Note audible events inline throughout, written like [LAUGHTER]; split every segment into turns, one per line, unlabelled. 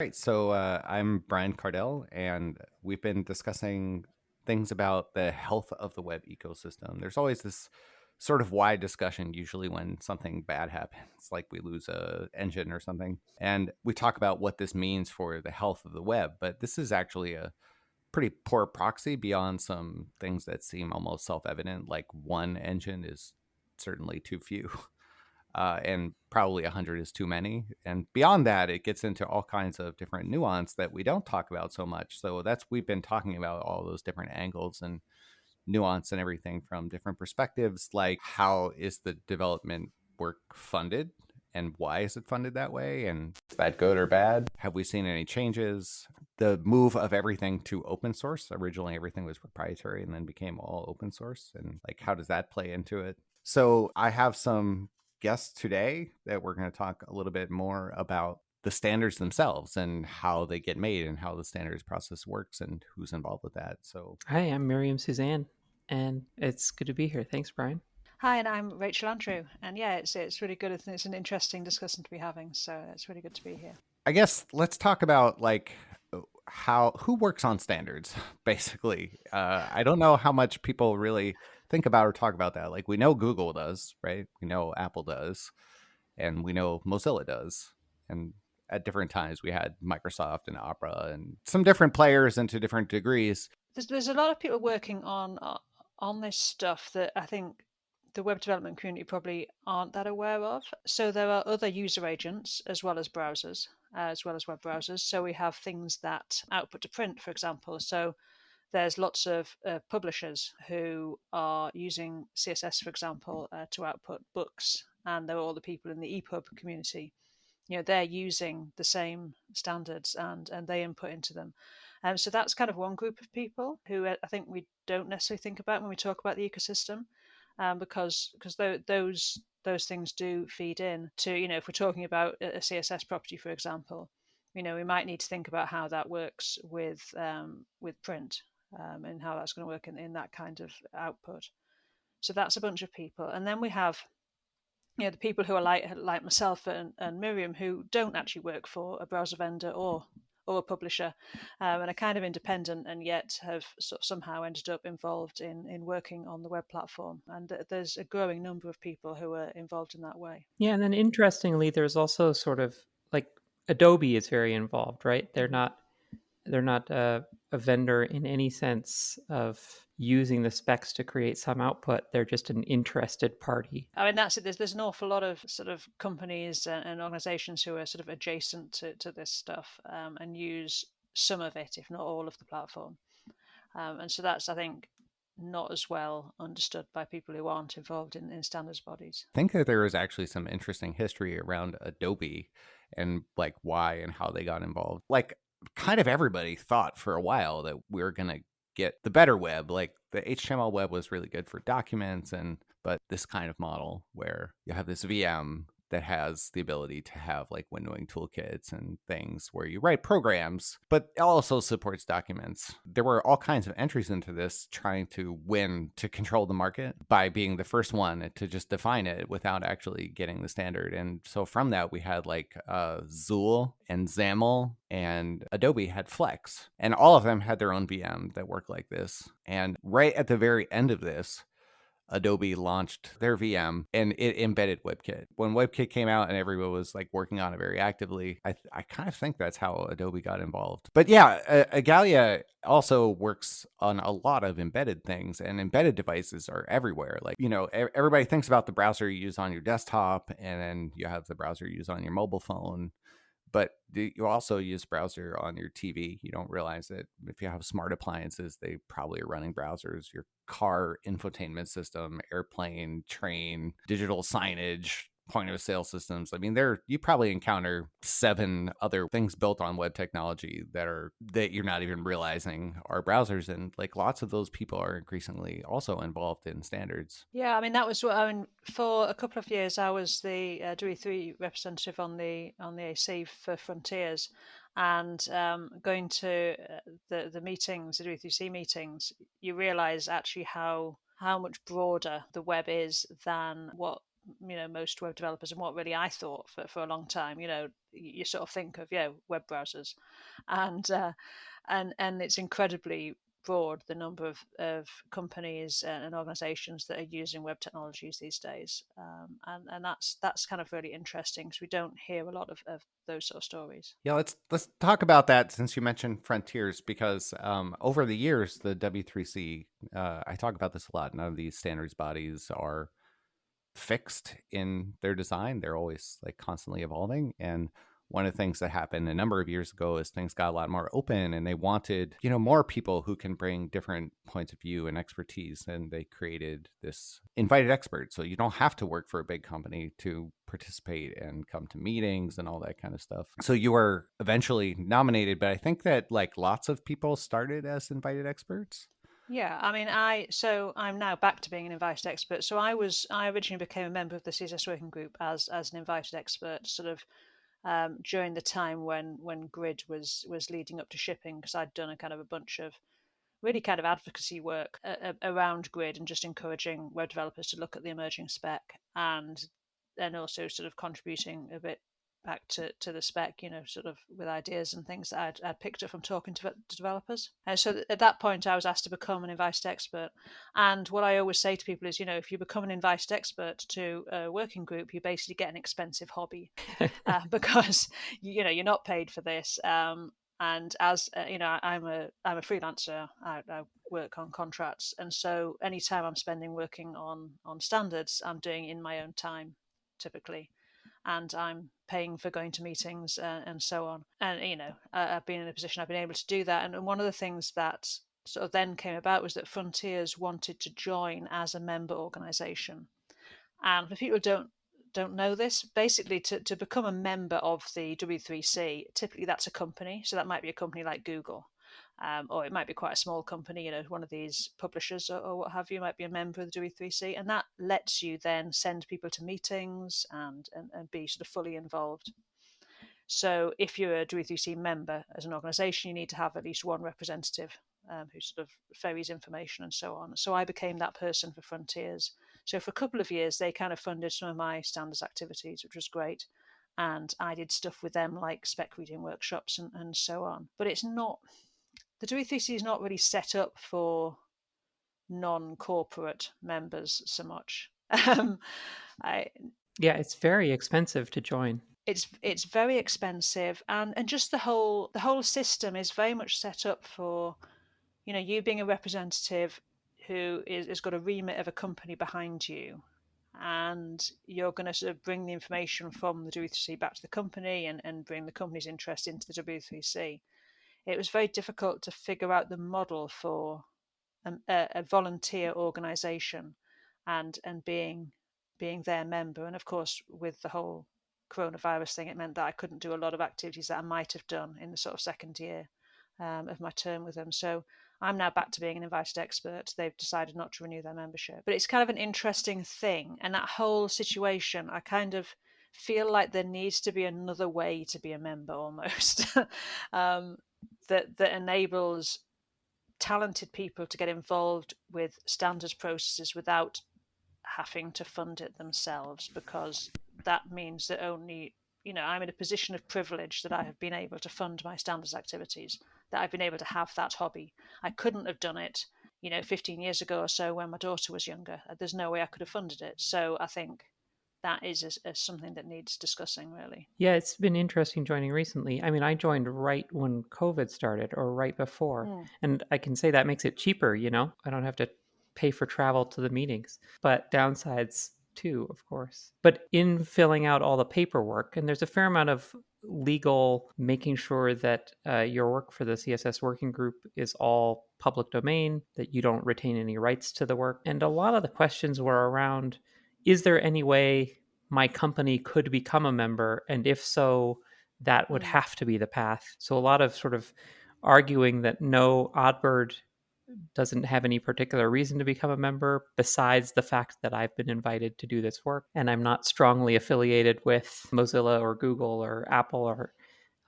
Right. So uh, I'm Brian Kardell, and we've been discussing things about the health of the web ecosystem. There's always this sort of wide discussion usually when something bad happens [LAUGHS] like we lose a engine or something and we talk about what this means for the health of the web but this is actually a pretty poor proxy beyond some things that seem almost self-evident like one engine is certainly too few [LAUGHS] uh, and probably 100 is too many. And beyond that it gets into all kinds of different nuance that we don't talk about so much. So that's we've been talking about all those different angles and nuance and everything from different perspectives like how is the development work funded and why is it funded that way and is that good or bad? Have we seen any changes? The move of everything to open source originally everything was proprietary and then became all open source and like how does that play into it? So i have some guests today that we're going to talk a little bit more about the standards themselves and how they get made and how the standards process works and who's involved with that. So,
hi, I'm Miriam Suzanne, and it's good to be here. Thanks, Brian.
Hi, and I'm Rachel Andrew, and yeah, it's it's really good. It's an interesting discussion to be having, so it's really good to be here.
I guess let's talk about like how who works on standards [LAUGHS] basically uh, i don't know how much people really think about or talk about that like we know google does right we know apple does and we know mozilla does and at different times we had Microsoft and Opera and some different players and to different degrees.
There's, there's a lot of people working on uh, on this stuff that I think the web development community probably aren't that aware of. So there are other user agents as well as browsers, as well as web browsers. So we have things that output to print, for example. So there's lots of uh, publishers who are using CSS, for example, uh, to output books, and there are all the people in the EPUB community. You know they're using the same standards and and they input into them. Um, so that's kind of one group of people who uh, I think we don't necessarily think about when we talk about the ecosystem, um, because because th- those those things do feed in to you know if we're talking about a CSS property, for example, you know we might need to think about how that works with um, with print um, and how that's going to work in, in that kind of output. So that's a bunch of people, and then we have you know the people who are like like myself and, and Miriam who don't actually work for a browser vendor or or a publisher um, and are kind of independent and yet have sort of somehow ended up involved in in working on the web platform. And there's a growing number of people who are involved in that way.
Yeah and then interestingly there's also sort of like adobe is very involved right? They're not they're not a, a vendor in any sense of using the specs to create some output. They're just an interested party.
I mean, that's it. There's, there's an awful lot of sort of companies and, and organizations who are sort of adjacent to, to this stuff um, and use some of it, if not all of the platform. Um, and so that's, I think, not as well understood by people who aren't involved in, in standards bodies.
I think that there is actually some interesting history around Adobe and like why and how they got involved. Like kind of everybody thought for a while that we are going to get the better web. Like the HTML web was really good for documents and but this kind of model where you have this VM that has the ability to have like windowing toolkits and things where you write programs, but also supports documents. There were all kinds of entries into this trying to win to control the market by being the first one to just define it without actually getting the standard. And so from that, we had like uh, XUL and XAML and Adobe had Flex, and all of them had their own VM that worked like this. And right at the very end of this, Adobe launched their VM and it embedded WebKit. When WebKit came out and everyone was like working on it very actively, I, I kind of think that's how Adobe got involved. But yeah, Igalia also works on a lot of embedded things and embedded devices are everywhere. Like, you know, everybody thinks about the browser you use on your desktop and then you have the browser you use on your mobile phone but you also use browser on your TV. You don't realize it. If you have smart appliances, they probably are running browsers. Your car infotainment system, airplane, train, digital signage, point of sale systems. I mean, there you probably encounter seven other things built on web technology that are that you're not even realizing are browsers, and like lots of those people are increasingly also involved in standards.
Yeah, I mean that was what I mean. For a couple of years, I was the uh, W3C representative on the on the AC for Fronteers, and um, going to uh, the the meetings, the W3C meetings, you realise actually how how much broader the web is than what you know most web developers and what really I thought for, for a long time. You know, you sort of think of yeah web browsers, and uh, and and it's incredibly broad the number of, of companies and organizations that are using web technologies these days um, and and that's that's kind of really interesting because we don't hear a lot of, of those sort of stories
yeah let's let's talk about that since you mentioned fronteers because um, over the years the w3c uh, i talk about this a lot none of these standards bodies are fixed in their design they're always like constantly evolving and one of the things that happened a number of years ago is things got a lot more open and they wanted you know more people who can bring different points of view and expertise and they created this invited expert. So you don't have to work for a big company to participate and come to meetings and all that kind of stuff. So you were eventually nominated but i think that like lots of people started as invited experts
yeah, I mean, I so I'm now back to being an invited expert. So I was I originally became a member of the CSS working group as as an invited expert, sort of um, during the time when when Grid was was leading up to shipping because I'd done a kind of a bunch of really kind of advocacy work uh, around Grid and just encouraging web developers to look at the emerging spec and then also sort of contributing a bit back to, to the spec, you know, sort of with ideas and things that I'd, I'd picked up from talking to, to developers. And so at that point, I was asked to become an invited expert. And what I always say to people is, you know, if you become an invited expert to a working group, you basically get an expensive hobby [LAUGHS] uh, [LAUGHS] because, you know, you're not paid for this. Um, and as uh, you know, I'm a I'm a freelancer. I, I work on contracts, and so any time I'm spending working on on standards, I'm doing in my own time, typically and I'm paying for going to meetings uh, and so on. And you know, I've been in a position I've been able to do that. And one of the things that sort of then came about was that Fronteers wanted to join as a member organisation. And for people who don't don't know this, basically to, to become a member of the W3C, typically that's a company. So that might be a company like Google um, or it might be quite a small company, you know, one of these publishers or, or, what have you, might be a member of the W3C, and that lets you then send people to meetings and, and, and be sort of fully involved. So if you're a W3C member as an organisation, you need to have at least one representative um, who sort of ferries information and so on. So I became that person for Fronteers. So for a couple of years, they kind of funded some of my standards activities, which was great. And I did stuff with them like spec reading workshops and, and so on. But it's not the W3C is not really set up for non-corporate members so much. [LAUGHS] Um, I,
yeah, it's very expensive to join.
It's it's very expensive, and and just the whole the whole system is very much set up for, you know, you being a representative who is has got a remit of a company behind you, and you're going to sort of bring the information from the W3C back to the company and, and bring the company's interest into the W3C it was very difficult to figure out the model for a, a volunteer organization and and being being their member. And of course, with the whole coronavirus thing, it meant that I couldn't do a lot of activities that I might have done in the sort of second year um, of my term with them. So I'm now back to being an invited expert. They've decided not to renew their membership. But it's kind of an interesting thing. And that whole situation, I kind of feel like there needs to be another way to be a member almost. [LAUGHS] um, that that enables talented people to get involved with standards processes without having to fund it themselves because that means that only you know i'm in a position of privilege that i have been able to fund my standards activities that i've been able to have that hobby. I couldn't have done it you know 15 years ago or so when my daughter was younger. There's no way i could have funded it. So i think that is a, a something that needs discussing really.
Yeah it's been interesting joining recently. I mean i joined right when covid started or right before mm. and i can say that makes it cheaper you know? I don't have to pay for travel to the meetings but downsides too of course. But in filling out all the paperwork and there's a fair amount of legal making sure that uh, your work for the css working group is all public domain that you don't retain any rights to the work and a lot of the questions were around is there any way my company could become a member? And if so, that would mm. have to be the path. So a lot of sort of arguing that no, Oddbird doesn't have any particular reason to become a member besides the fact that I've been invited to do this work and I'm not strongly affiliated with Mozilla or Google or Apple or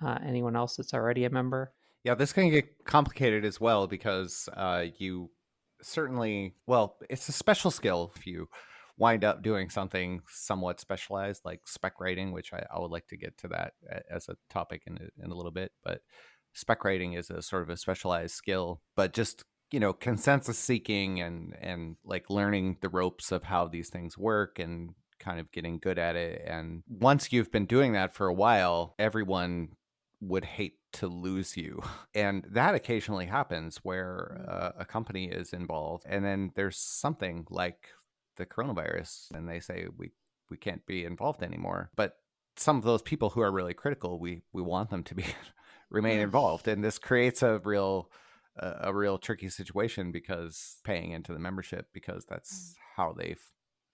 uh, anyone else that's already a member.
Yeah, this can get complicated as well because uh, you certainly, well, it's a special skill if you wind up doing something somewhat specialized like spec writing, which I, I would like to get to that as a topic in a, in a little bit. But spec writing is a sort of a specialized skill, but just you know consensus seeking and and like learning the ropes of how these things work and kind of getting good at it and once you've been doing that for a while everyone would hate to lose you [LAUGHS] and that occasionally happens where uh, a company is involved and then there's something like the coronavirus and they say we we can't be involved anymore but some of those people who are really critical we we want them to be [LAUGHS] remain involved and this creates a real a, a real tricky situation because paying into the membership because that's mm. how they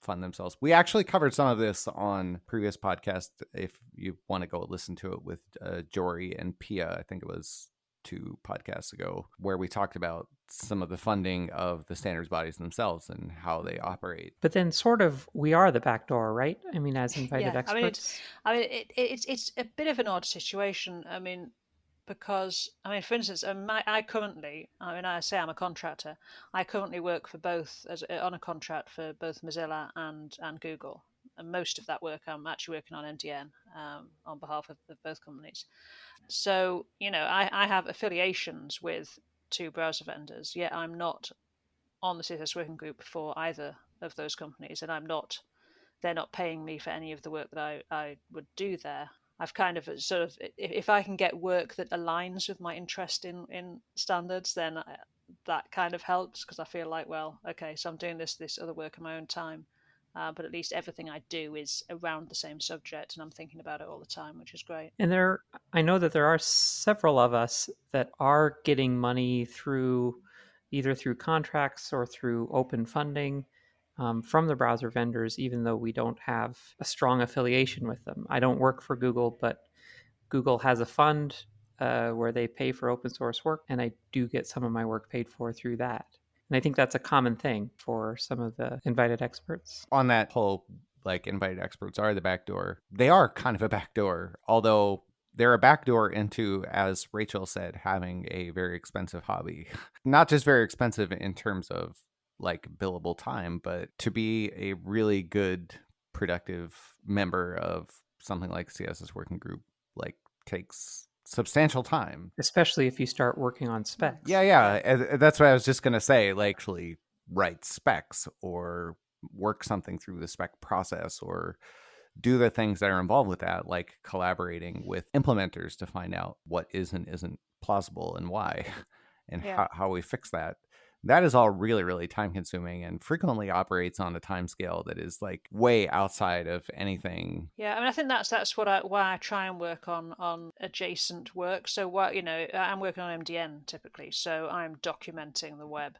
fund themselves. We actually covered some of this on previous podcast. If you want to go listen to it with uh, Jory and Pia, I think it was two podcasts ago, where we talked about some of the funding of the standards bodies themselves and how they operate.
But then, sort of, we are the back door, right? I mean, as [LAUGHS] invited yeah,
experts. I mean, I mean, it, it's it's a bit of an odd situation. I mean, because I mean, for instance, um, I, I currently, I mean, I say I'm a contractor. I currently work for both as uh, on a contract for both Mozilla and and Google. And most of that work I'm actually working on MDN um, on behalf of, of, both companies. So you know, I, I have affiliations with two browser vendors. Yet I'm not on the CSS working group for either of those companies, and I'm not. They're not paying me for any of the work that I, I would do there. I've kind of uh, sort of if I can get work that aligns with my interest in in standards, then I, that kind of helps because I feel like, well, okay, so I'm doing this this other work in my own time, uh, but at least everything I do is around the same subject, and I'm thinking about it all the time, which is great.
And there, I know that there are several of us that are getting money through either through contracts or through open funding um, from the browser vendors, even though we don't have a strong affiliation with them. I don't work for Google, but Google has a fund uh, where they pay for open source work, and I do get some of my work paid for through that. And I think that's a common thing for some of the invited experts.
On that whole, like, invited experts are the backdoor, they are kind of a backdoor, although they're a backdoor into, as Rachel said, having a very expensive hobby. [LAUGHS] Not just very expensive in terms of like billable time, but to be a really good, productive member of something like CSS working group, like takes substantial time.
Especially if you start working on specs.
Yeah, yeah. Uh, that's what I was just going to say. Like, actually write specs or work something through the spec process or do the things that are involved with that, like collaborating with implementers to find out what is and isn't plausible and why [LAUGHS] and yeah. how, how we fix that that is all really really time consuming and frequently operates on a time scale that is like way outside of anything.
Yeah i mean i think that's that's what i why i try and work on on adjacent work. So what you know i'm working on mdn typically so i'm documenting the web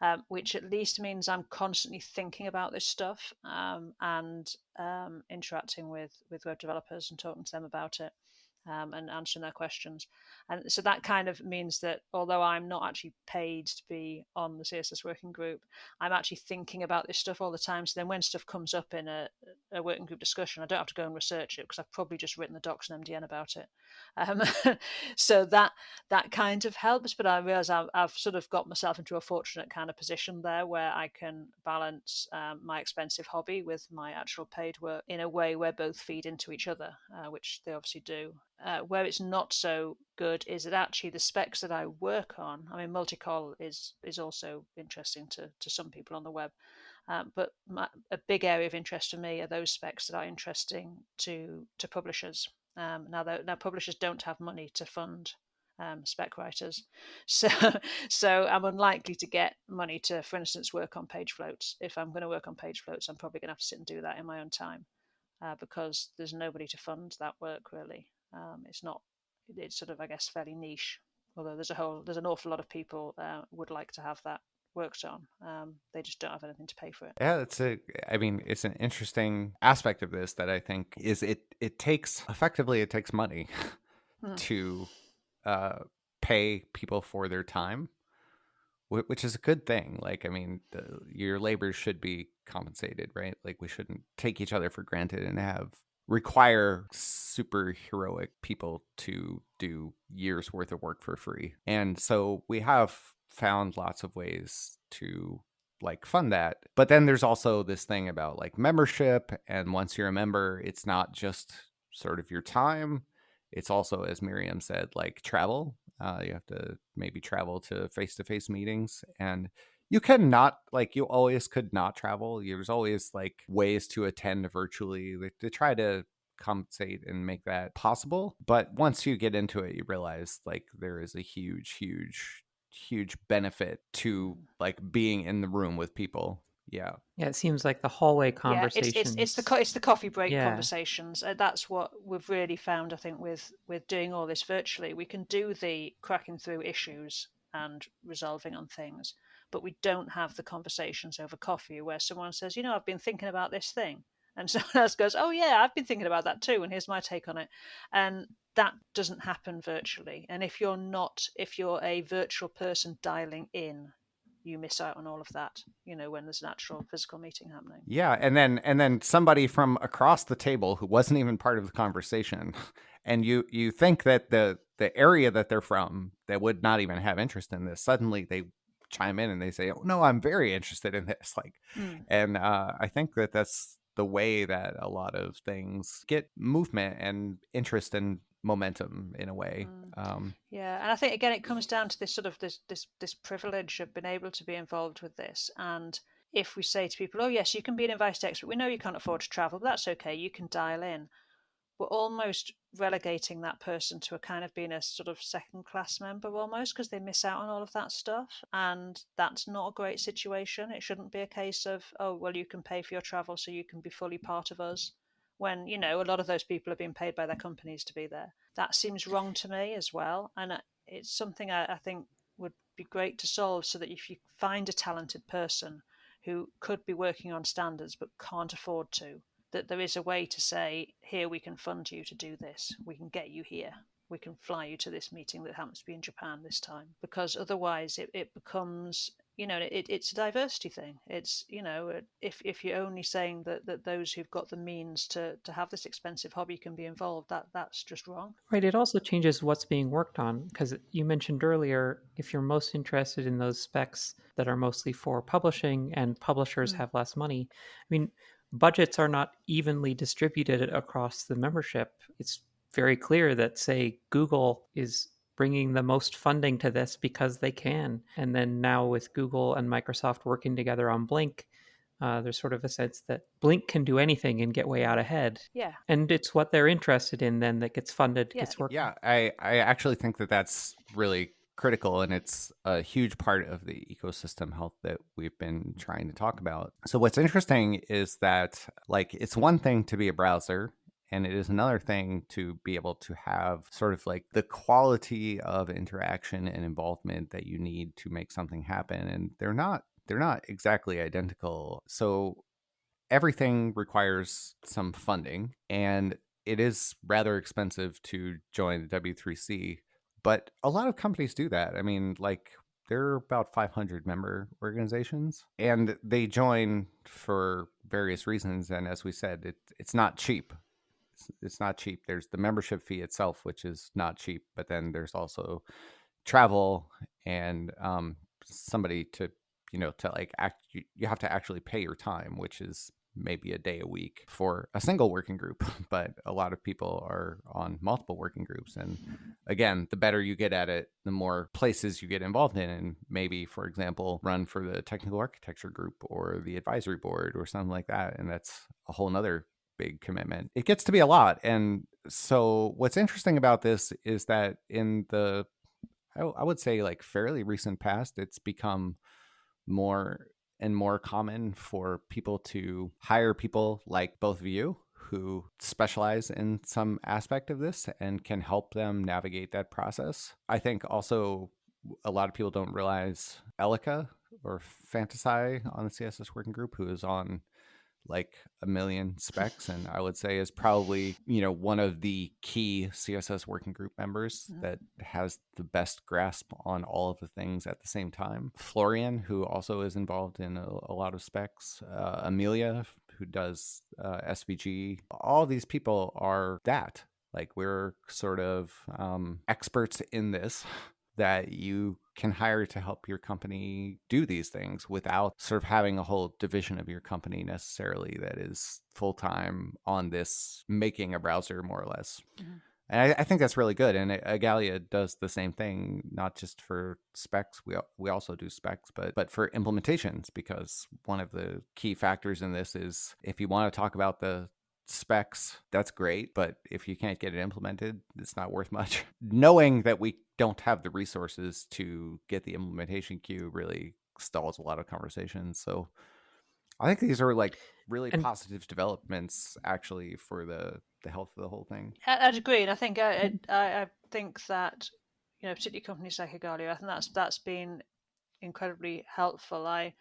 um, which at least means I'm constantly thinking about this stuff um, and um, interacting with with web developers and talking to them about it um, and answering their questions. And so that kind of means that although I'm not actually paid to be on the CSS working group, I'm actually thinking about this stuff all the time. So then when stuff comes up in a, a working group discussion, I don't have to go and research it because I've probably just written the docs and MDN about it. Um, [LAUGHS] so that that kind of helps. But I realize I've, I've, sort of got myself into a fortunate kind of position there where I can balance um, my expensive hobby with my actual paid work in a way where both feed into each other, uh, which they obviously do. Uh, where it's not so good is that actually the specs that I work on, I mean, multicol is is also interesting to, to some people on the web, um, but my, a big area of interest for me are those specs that are interesting to to publishers. Um, now, now publishers don't have money to fund um, spec writers, [LAUGHS] so so I'm unlikely to get money to, for instance, work on page floats. If I'm going to work on page floats, I'm probably going to have to sit and do that in my own time. Uh, because there's nobody to fund that work really. Um, it's not. It's sort of, I guess, fairly niche. Although there's a whole, there's an awful lot of people uh, would like to have that worked on. Um, they just don't have anything to pay for it.
Yeah, it's a. I mean, it's an interesting aspect of this that I think is it. It takes effectively, it takes money [LAUGHS] hmm. to uh, pay people for their time, which is a good thing. Like, I mean, the, your labor should be compensated, right? Like, we shouldn't take each other for granted and have require super heroic people to do years worth of work for free. And so we have found lots of ways to like fund that. But then there's also this thing about like membership. And once you're a member, it's not just sort of your time. It's also, as Miriam said, like travel. Uh, you have to maybe travel to face to face meetings. And you can not like you always could not travel. There's always like ways to attend virtually like, to try to compensate and make that possible. But once you get into it, you realize like there is a huge, huge, huge benefit to like being in the room with people. Yeah.
Yeah, it seems like the hallway
Yeah,
conversations.
it's, it's, it's the co- it's the coffee break
Yeah.
conversations. Uh, that's what we've really found. I think with with doing all this virtually, we can do the cracking through issues and resolving on things, but we don't have the conversations over coffee where someone says, you know, I've been thinking about this thing, and [LAUGHS] someone else goes, oh yeah, I've been thinking about that too, and here's my take on it, and that doesn't happen virtually. And if you're not, if you're a virtual person dialing in, you miss out on all of that. You know, when there's an actual physical meeting happening.
Yeah, and then and then somebody from across the table who wasn't even part of the conversation, and you you think that the the area that they're from that would not even have interest in this suddenly they chime in and they say, "Oh no, I'm very interested in this." [LAUGHS] Like,
Mm.
and uh, I think that that's the way that a lot of things get movement and interest and momentum in a way.
Mm.
Um,
Yeah, and I think again it comes down to this sort of this this this privilege of being able to be involved with this. And if we say to people, "Oh yes, you can be an invited expert. We know you can't afford to travel, but that's okay. You can dial in." We're almost relegating that person to a kind of being a sort of second class member almost because they miss out on all of that stuff, and that's not a great situation. It shouldn't be a case of, "Oh well, you can pay for your travel, so you can be fully part of us." When you know a lot of those people are being paid by their companies to be there. That seems wrong to me as well, and uh, it's something I, I think would be great to solve so that if you find a talented person who could be working on standards but can't afford to, that there is a way to say, here we can fund you to do this, we can get you here. We can fly you to this meeting that happens to be in Japan this time. Because otherwise, it, it becomes you know it, it's a diversity thing it's you know if if you're only saying that that those who've got the means to to have this expensive hobby can be involved that that's just wrong
Right. It also changes what's being worked on because you mentioned earlier if you're most interested in those specs that are mostly for publishing and publishers
Mm.
have less money. I mean, budgets are not evenly distributed across the membership. It's very clear that, say, Google is bringing the most funding to this because they can. And then now with Google and Microsoft working together on Blink, uh, there's sort of a sense that Blink can do anything and get way out ahead
yeah
and it's what they're interested in then that gets funded
Yeah,
gets worked
Yeah, I, I actually think that that's really critical and it's a huge part of the ecosystem health that we've been trying to talk about. So, what's interesting is that, like, it's one thing to be a browser. And it is another thing to be able to have sort of like the quality of interaction and involvement that you need to make something happen. And they're not they're not exactly identical. So everything requires some funding and it is rather expensive to join the W3C, but a lot of companies do that. I mean, like there are about 500 member organizations and they join for various reasons and as we said, it, it's not cheap. It's, not cheap. There's the membership fee itself which is not cheap, but then there's also travel and um somebody to you know to like act you, you have to actually pay your time which is maybe a day a week for a single working group [LAUGHS] but a lot of people are on multiple working groups. And again the better you get at it the more places you get involved in. And maybe for example run for the technical architecture group or the advisory board or something like that. And that's a whole nother big commitment it gets to be a lot and so what's interesting about this is that in the I, I would say like fairly recent past it's become more and more common for people to hire people like both of you who specialize in some aspect of this and can help them navigate that process. I think also a lot of people don't realize Elika or fantasai on the CSS working group, who is on like a million specs and I would say is probably, you know, one of the key CSS working group members
Mhm.
that has the best grasp on all of the things at the same time. Florian, who also is involved in a, a lot of specs, uh, Amelia, who does uh, SVG. All these people are that. Like we're sort of um, experts in this [LAUGHS] that you can hire to help your company do these things without sort of having a whole division of your company necessarily that is full time on this making a browser more or less. Mm-hmm. And I, I, think that's really good. And Igalia does the same thing, not just for specs. We we also do specs, but but for implementations, because one of the key factors in this is if you want to talk about the specs, that's great. But if you can't get it implemented, it's not worth much. [LAUGHS] Knowing that we don't have the resources to get the implementation queue really stalls a lot of conversations. So I think these are like really and, positive developments actually for the the health of the whole thing.
I'd agree, and I think I I, I think that you know particularly companies like Igalia, I think that's that's been incredibly helpful. I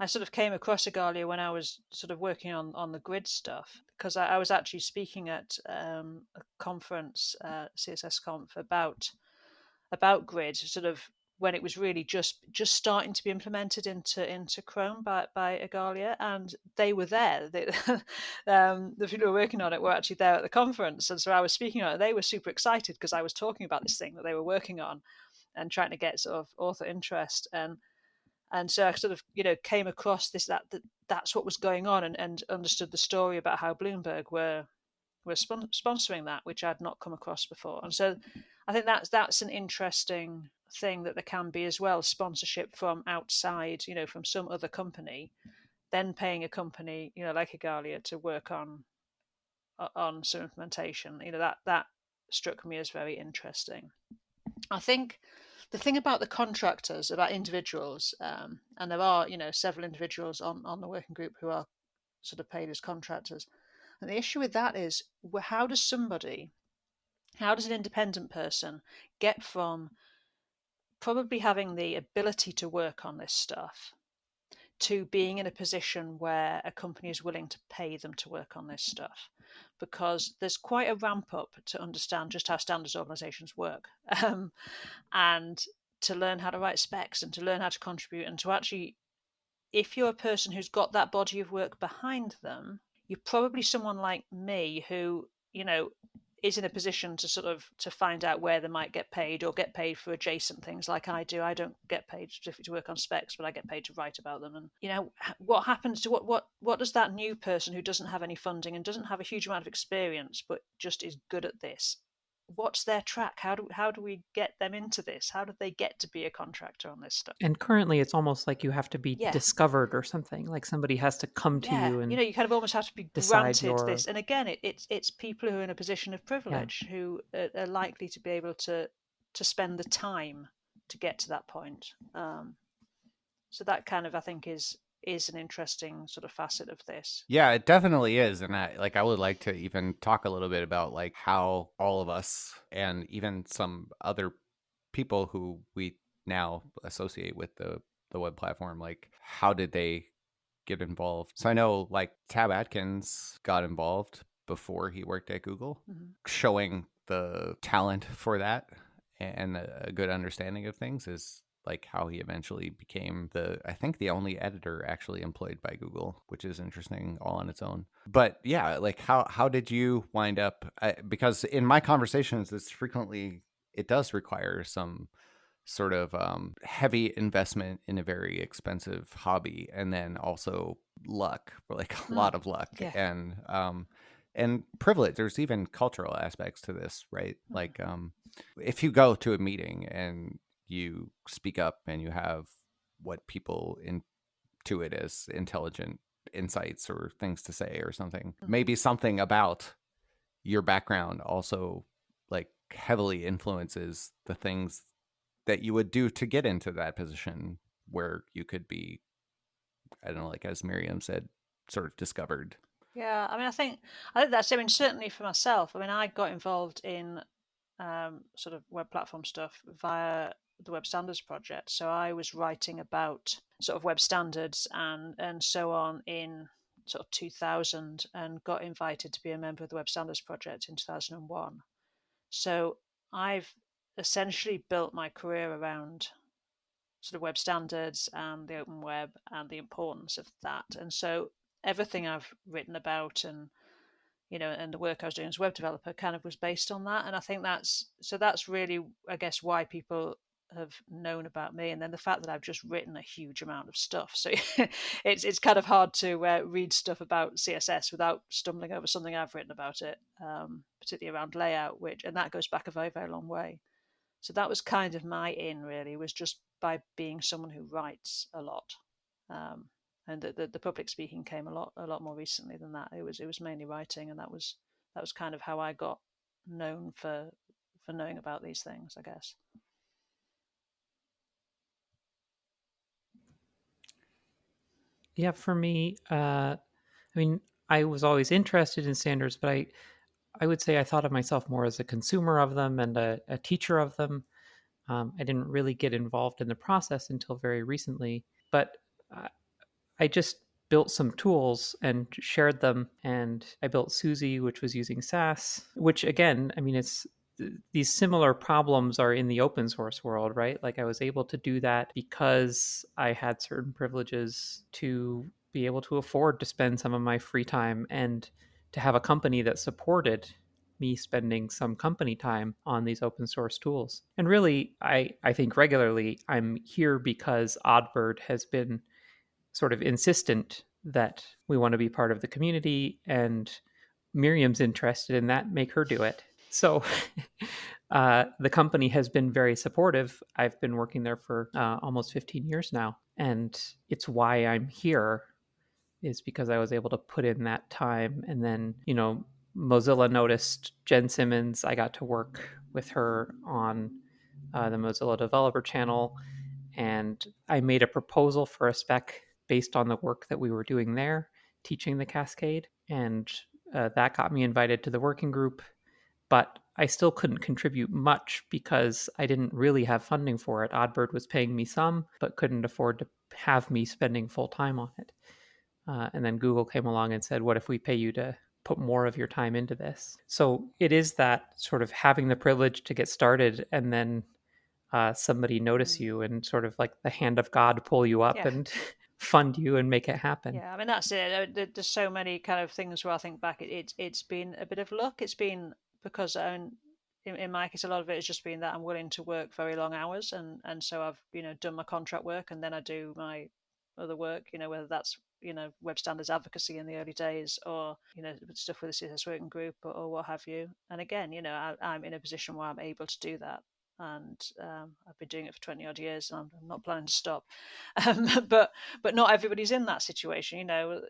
I sort of came across Igalia when I was sort of working on, on the grid stuff because I, I was actually speaking at um, a conference, uh, CSS Conf, about about grid, sort of when it was really just just starting to be implemented into into Chrome by by Igalia, and they were there. They, [LAUGHS] um, the people who were working on it were actually there at the conference, and so I was speaking on it. They were super excited because I was talking about this thing that they were working on, and trying to get sort of author interest and and so I sort of you know came across this that, that that's what was going on and, and understood the story about how Bloomberg were were spon- sponsoring that, which I'd not come across before. And so I think that's that's an interesting thing that there can be as well sponsorship from outside, you know, from some other company, then paying a company, you know, like Igalia to work on on some implementation. You know that that struck me as very interesting. I think the thing about the contractors, about individuals, um, and there are, you know, several individuals on, on the working group who are sort of paid as contractors. And the issue with that is how does somebody, how does an independent person get from probably having the ability to work on this stuff to being in a position where a company is willing to pay them to work on this stuff? because there's quite a ramp up to understand just how standards organizations work [LAUGHS] um, and to learn how to write specs and to learn how to contribute and to actually if you're a person who's got that body of work behind them you're probably someone like me who you know is in a position to sort of to find out where they might get paid or get paid for adjacent things like I do. I don't get paid specifically to work on specs, but I get paid to write about them. And you know what happens to what what what does that new person who doesn't have any funding and doesn't have a huge amount of experience but just is good at this what's their track? How do how do we get them into this? How do they get to be a contractor on this stuff?
And currently, it's almost like you have to be yeah. discovered or something. Like somebody has to come to
yeah.
you and
you know you kind of almost have to be granted your... this. And again, it, it's it's people who are in a position of privilege yeah. who are, are, likely to be able to to spend the time to get to that point. Um, so that kind of I think is is an interesting sort of facet of this.
Yeah, it definitely is. And I like I would like to even talk a little bit about like how all of us and even some other people who we now associate with the the web platform, like how did they get involved? So I know like Tab Atkins got involved before he worked at Google, mm-hmm. showing the talent for that and a good understanding of things is like how he eventually became the I think the only editor actually employed by Google, which is interesting all on its own. But yeah, like how how did you wind up? I, because in my conversations, it's frequently it does require some sort of um, heavy investment in a very expensive hobby, and then also luck, [LAUGHS] like a mm. lot of luck, yeah. and um, and privilege. There's even cultural aspects to this, right? Mm. Like um, if you go to a meeting and you speak up and you have what people intuit as intelligent insights or things to say or something. Mm-hmm. Maybe something about your background also like heavily influences the things that you would do to get into that position where you could be I don't know, like as Miriam said, sort of discovered.
Yeah, I mean, I think I think that's. I mean, certainly for myself. I mean, I got involved in um, sort of web platform stuff via the Web Standards Project. So I was writing about sort of web standards and and so on in sort of 2000 and got invited to be a member of the Web Standards Project in 2001. So I've essentially built my career around sort of web standards and the open web and the importance of that. And so everything I've written about and you know, and the work I was doing as a web developer kind of was based on that. And I think that's so that's really, I guess, why people have known about me, and then the fact that I've just written a huge amount of stuff. So [LAUGHS] it's it's kind of hard to uh, read stuff about CSS without stumbling over something I've written about it, um, particularly around layout, which and that goes back a very very long way. So that was kind of my in really was just by being someone who writes a lot. Um, and the, the, the public speaking came a lot a lot more recently than that. It was it was mainly writing, and that was that was kind of how I got known for for knowing about these things, I guess.
Yeah, for me, uh, I mean, I was always interested in standards, but I, I would say I thought of myself more as a consumer of them and a, a teacher of them. Um, I didn't really get involved in the process until very recently, but I, just built some tools and shared them. And I built Susy, which was using Sass, which again, I mean, it's these similar problems are in the open source world, right? Like I was able to do that because I had certain privileges to be able to afford to spend some of my free time and to have a company that supported me spending some company time on these open source tools. And really, I, I think regularly I'm here because Oddbird has been sort of insistent that we want to be part of the community and Miriam's interested in that, make her do it. So [LAUGHS] uh, the company has been very supportive. I've been working there for uh, almost 15 years now. And it's why I'm here is because I was able to put in that time. And then, you know, Mozilla noticed Jen Simmons. I got to work with her on uh, the Mozilla Developer Channel. And I made a proposal for a spec based on the work that we were doing there, teaching the Cascade. And uh, that got me invited to the working group. But I still couldn't contribute much because I didn't really have funding for it. Oddbird was paying me some, but couldn't afford to have me spending full time on it. Uh, and then Google came along and said, What if we pay you to put more of your time into this? So it is that sort of having the privilege to get started and then uh, somebody notice mm. you and sort of like the hand of God pull you up yeah. and [LAUGHS] fund you and make it happen.
Yeah, I mean that's it. There's so many kind of things where I think back, it's it's been a bit of luck. It's been because in, in my case, a lot of it has just been that I'm willing to work very long hours, and and so I've you know done my contract work, and then I do my other work. You know whether that's you know web standards advocacy in the early days, or you know stuff with the CSS working group, or, or what have you. And again, you know I, I'm in a position where I'm able to do that, and um, I've been doing it for 20 odd years and I'm, I'm not planning to stop. [LAUGHS] Um, but but not everybody's in that situation, you know,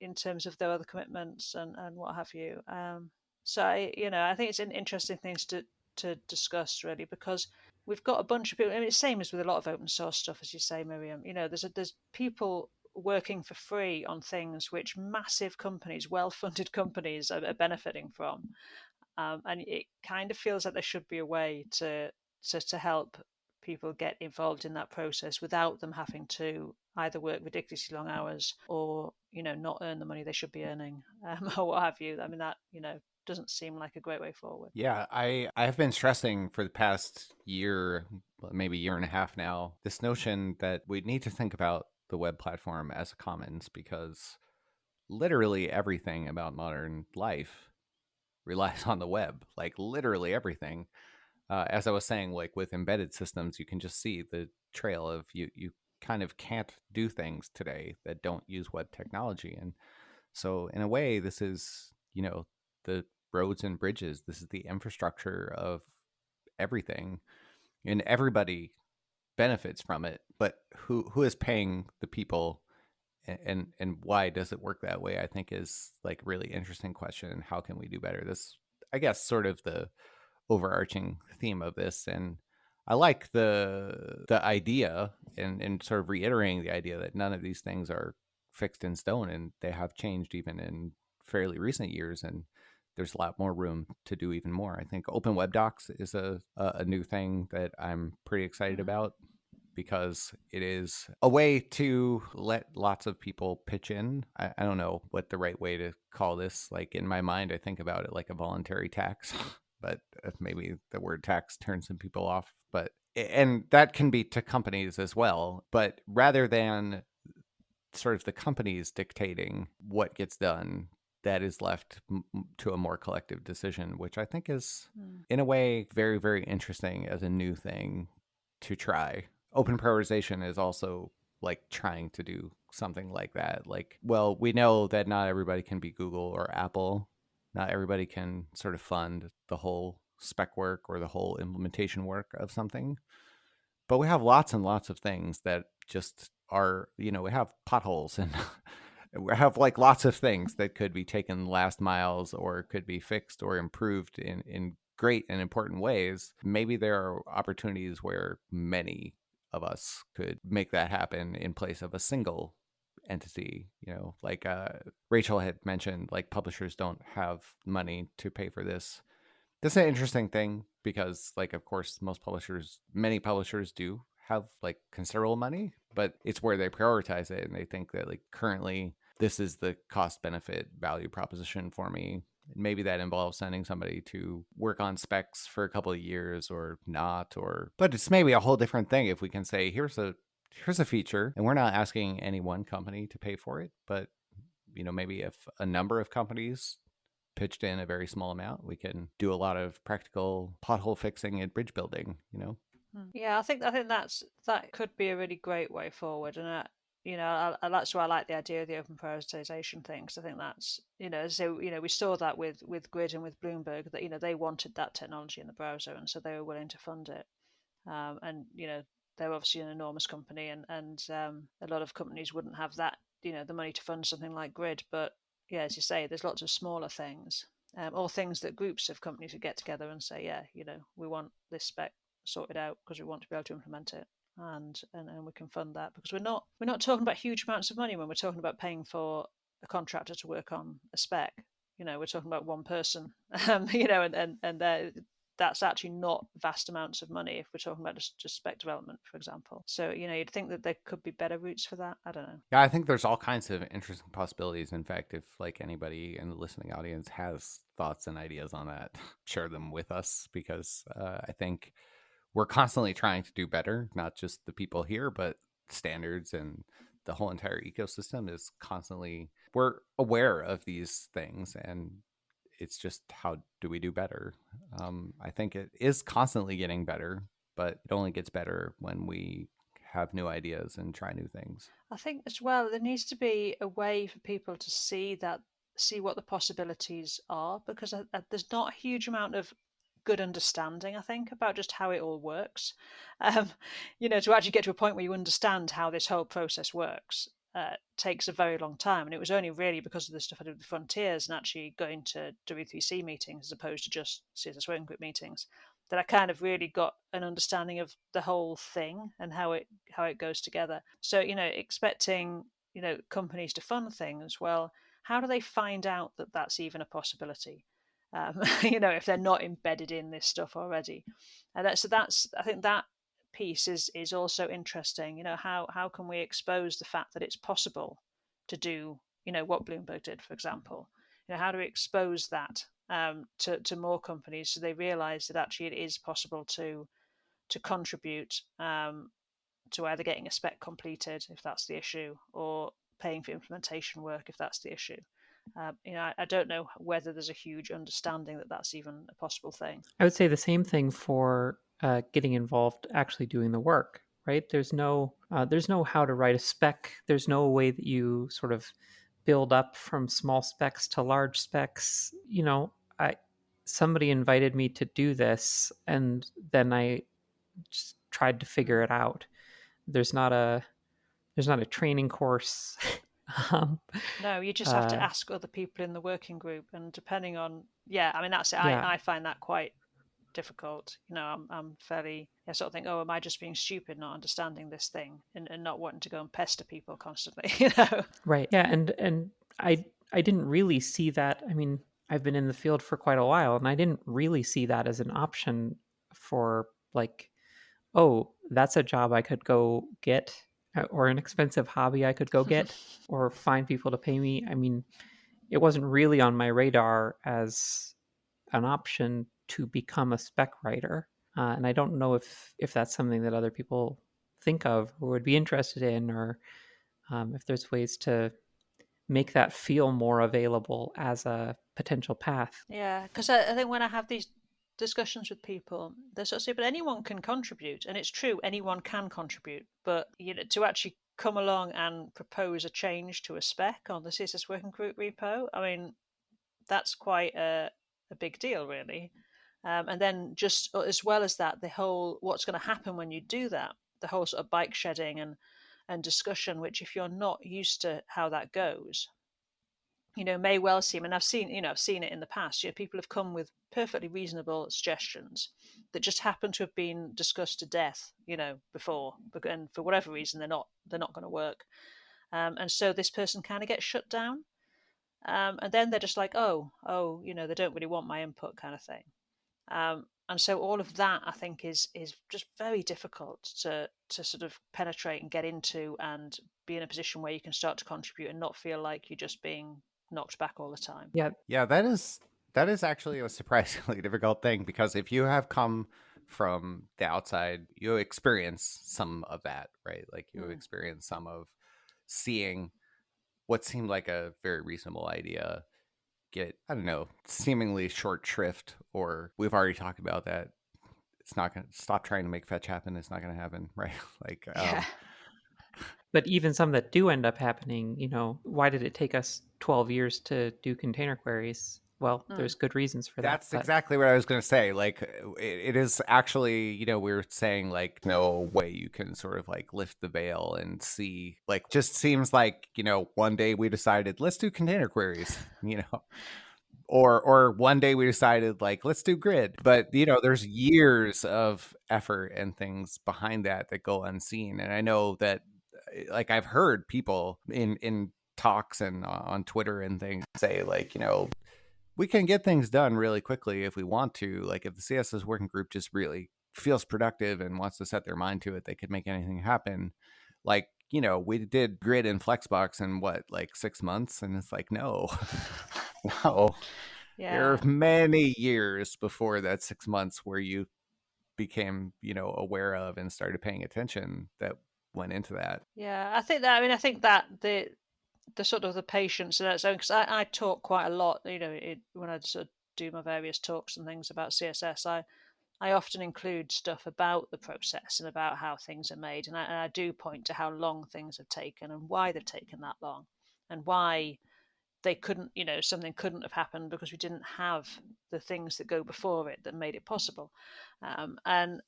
in terms of their other commitments and, and what have you. Um, so I, you know, I think it's an interesting things to to discuss really because we've got a bunch of people. I mean, it's same as with a lot of open source stuff, as you say, Miriam. You know, there's a, there's people working for free on things which massive companies, well-funded [LAUGHS] companies, are, are benefiting from, um, and it kind of feels like there should be a way to to, to help people get involved in that process without them having to either work ridiculously long hours or you know not earn the money they should be earning [LAUGHS] um, or what have you i mean that you know doesn't seem like a great way forward
yeah i i have been stressing for the past year maybe year and a half now this notion that we need to think about the web platform as a commons because literally everything about modern life relies on the web like literally everything uh, as I was saying, like with embedded systems, you can just see the trail of you. You kind of can't do things today that don't use web technology, and so in a way, this is you know the roads and bridges. This is the infrastructure of everything, and everybody benefits from it. But who who is paying the people? and and why does it work that way i think is like really interesting question And how can we do better this i guess sort of the overarching theme of this and I like the the idea and, and sort of reiterating the idea that none of these things are fixed in stone and they have changed even in fairly recent years and there's a lot more room to do even more. I think Open Web Docs is a, a new thing that I'm pretty excited mm-hmm. about because it is a way to let lots of people pitch in. I, I don't know what the right way to call this. Like in my mind, I think about it like a voluntary tax. [LAUGHS] but uh, maybe the word tax turns some people off. But and that can be to companies as well. But rather than sort of the companies dictating what gets done, that is left to a more collective decision, which I think is, mm. in a way, very very interesting as a new thing to try. Open prioritization is also like trying to do something like that. Like, well, we know that not everybody can be Google or Apple. Not everybody can sort of fund the whole spec work or the whole implementation work of something. But we have lots and lots of things that just are, you know, we have potholes [LAUGHS] and have like lots of things that could be taken last miles or could be fixed or improved in, in great and important ways. Maybe there are opportunities where many of us could make that happen in place of a single entity you know like uh, rachel had mentioned like publishers don't have money to pay for this that's an interesting thing because like of course most publishers many publishers do have like considerable money but it's where they prioritize it and they think that like currently this is the cost benefit value proposition for me maybe that involves sending somebody to work on specs for a couple of years or not or but it's maybe a whole different thing if we can say here's a here's a feature and we're not asking any one company to pay for it but you know maybe if a number of companies pitched in a very small amount we can do a lot of practical pothole fixing and bridge building you know
hmm. yeah i think i think that's that could be a really great way forward and uh, you know, I, I, that's why I like the idea of the open prioritization thing because I think that's you know, so you know, we saw that with with Grid and with Bloomberg that you know they wanted that technology in the browser and so they were willing to fund it, um, and you know they're obviously an enormous company and and um, a lot of companies wouldn't have that you know the money to fund something like Grid, but yeah, as you say, there's lots of smaller things um, or things that groups of companies would get together and say, yeah, you know, we want this spec sorted out because we want to be able to implement it and, and and we can fund that because we're not we're not talking about huge amounts of money when we're talking about paying for a contractor to work on a spec. You know, we're talking about one person, [LAUGHS] um, you know, and and and that's actually not vast amounts of money if we're talking about just, just spec development, for example. So, you know, you'd think that there could be better routes for that. I don't know.
Yeah, I think there's all kinds of interesting possibilities. In fact, if like anybody in the listening audience has thoughts and ideas on that, [LAUGHS] share them with us because uh, I think we're constantly trying to do better, not just the people here, but standards and the whole entire ecosystem is constantly we're aware of these things and it's just how do we do better? Um, i think it is constantly getting better but it only gets better when we have new ideas and try new things.
I think as well there needs to be a way for people to see that see what the possibilities are because uh, uh, there's not a huge amount of good understanding, I think, about just how it all works. Um, [LAUGHS] you know, to actually get to a point where you understand how this whole process works uh, takes a very long time. And it was only really because of the stuff I did with Fronteers and actually going to W3C meetings as opposed to just CSS Working Group meetings that I kind of really got an understanding of the whole thing and how it how it goes together. So you know, expecting you know companies to fund things, well, how do they find out that that's even a possibility? Um, [LAUGHS] you know, if they're not embedded in this stuff already. And that, so that's, I think that piece is is also interesting. You know, how how can we expose the fact that it's possible to do, you know, what Bloomberg did, for example. You know, how do we expose that um, to to more companies so they realise that actually it is possible to to contribute um, to either getting a spec completed if that's the issue or paying for implementation work if that's the issue. Uh, you know, I, I, don't know whether there's a huge understanding that that's even a possible thing.
I would say the same thing for uh, getting involved, actually doing the work. Right? There's no, uh, there's no how to write a spec. There's no way that you sort of build up from small specs to large specs. You know, I somebody invited me to do this, and then I just tried to figure it out. There's not a there's not a training course [LAUGHS] [LAUGHS]
Um, no, you just have uh, to ask other people in the working group, and depending on, yeah, I mean that's it. Yeah. I, I find that quite difficult. You know, I'm I'm fairly I sort of think, oh, am I just being stupid, not understanding this thing, and, and not wanting to go and pester people constantly? [LAUGHS] You know,
right? Yeah, and and I I didn't really see that. I mean, I've been in the field for quite a while, and I didn't really see that as an option for like, oh, that's a job I could go get or an expensive hobby I could go get [LAUGHS] or find people to pay me. I mean, it wasn't really on my radar as an option to become a spec writer. Uh, and I don't know if if that's something that other people think of or would be interested in, or um, if there's ways to make that feel more available as a potential path.
Yeah, because I, I, think when I have these discussions with people, they sort of but anyone can contribute. And it's true, anyone can contribute. But you know, to actually come along and propose a change to a spec on the CSS working group repo, I mean, that's quite a, a big deal, really. Um, and then just uh, as well as that, the whole what's going to happen when you do that, the whole sort of bike shedding and and discussion, which if you're not used to how that goes, you know, may well seem, and I've seen, you know, I've seen it in the past. You know, people have come with perfectly reasonable suggestions that just happen to have been discussed to death, you know, before, and for whatever reason, they're not they're not going to work, um, and so this person kind of gets shut down, um, and then they're just like, oh, oh, you know, they don't really want my input, kind of thing, um, and so all of that, I think, is is just very difficult to to sort of penetrate and get into, and be in a position where you can start to contribute and not feel like you're just being knocked back all the time.
Yeah.
Yeah, that is that is actually a surprisingly [LAUGHS] difficult thing because if you have come from the outside, you experience some of that, right? Like you
Mm.
experience some of seeing what seemed like a very reasonable idea get, I don't know, seemingly short shrift, or we've already talked about that. It's not going to stop trying to make fetch happen. It's not going to happen, [LAUGHS] right? like, um,
Yeah.
But even some that do end up happening, you know, why did it take us 12 years to do container queries? Well,
Hmm.
there's good reasons for that.
That's exactly what I was going to say. Like, it, it is actually, you know, we are saying like no way you can sort of like lift the veil and see. Like, just seems like you know, one day we decided let's do container queries, [LAUGHS] you know, or or one day we decided like let's do grid. But you know, there's years of effort and things behind that that go unseen. And I know that, like, I've heard people in in talks and uh, on Twitter and things say like, you know, we can get things done really quickly if we want to. Like if the CSS working group just really feels productive and wants to set their mind to it, they could make anything happen. Like, you know, we did grid and flexbox in what, like six months? And it's like, no, [LAUGHS] no. There
Yeah.
are many years before that six months where you became, you know, aware of and started paying attention that went into that.
Yeah, I think that. I mean, I think that the the sort of the patience and its own because I, I talk quite a lot. You know, it, when I sort of do my various talks and things about CSS, I I often include stuff about the process and about how things are made, and I, and I do point to how long things have taken and why they've taken that long, and why they couldn't, you know, something couldn't have happened because we didn't have the things that go before it that made it possible, um, and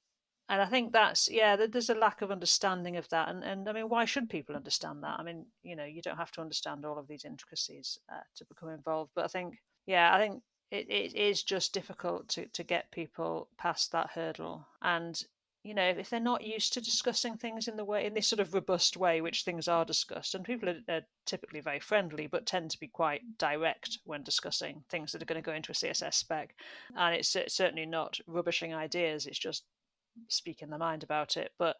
and I think that's yeah, there's a lack of understanding of that, and and I mean, why should people understand that? I mean, you know, you don't have to understand all of these intricacies uh, to become involved, but I think yeah, I think it, it is just difficult to to get people past that hurdle, and you know, if they're not used to discussing things in the way in this sort of robust way which things are discussed, and people are, are typically very friendly, but tend to be quite direct when discussing things that are going to go into a CSS spec, and it's cer- certainly not rubbishing ideas. It's just speaking their mind about it. But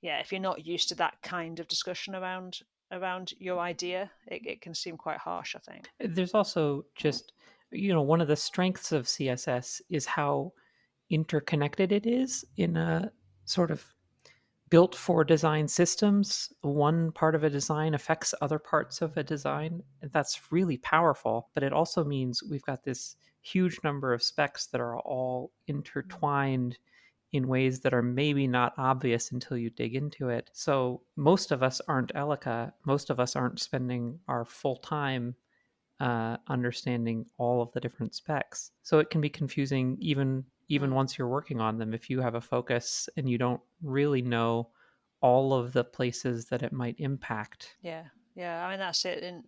yeah, if you're not used to that kind of discussion around around your idea, it, it can seem quite harsh. I think.
Uh, there's also just, you know, one of the strengths of CSS is how interconnected it is in a sort of built for design systems. One part of a design affects other parts of a design. and That's really powerful, but it also means we've got this huge number of specs that are all mm-hmm. intertwined in ways that are maybe not obvious until you dig into it. So most of us aren't Elika. Most of us aren't spending our full time uh, understanding all of the different specs. So it can be confusing even even
Mm.
once you're working on them if you have a focus and you don't really know all of the places that it might impact.
Yeah, yeah. I mean that's it. And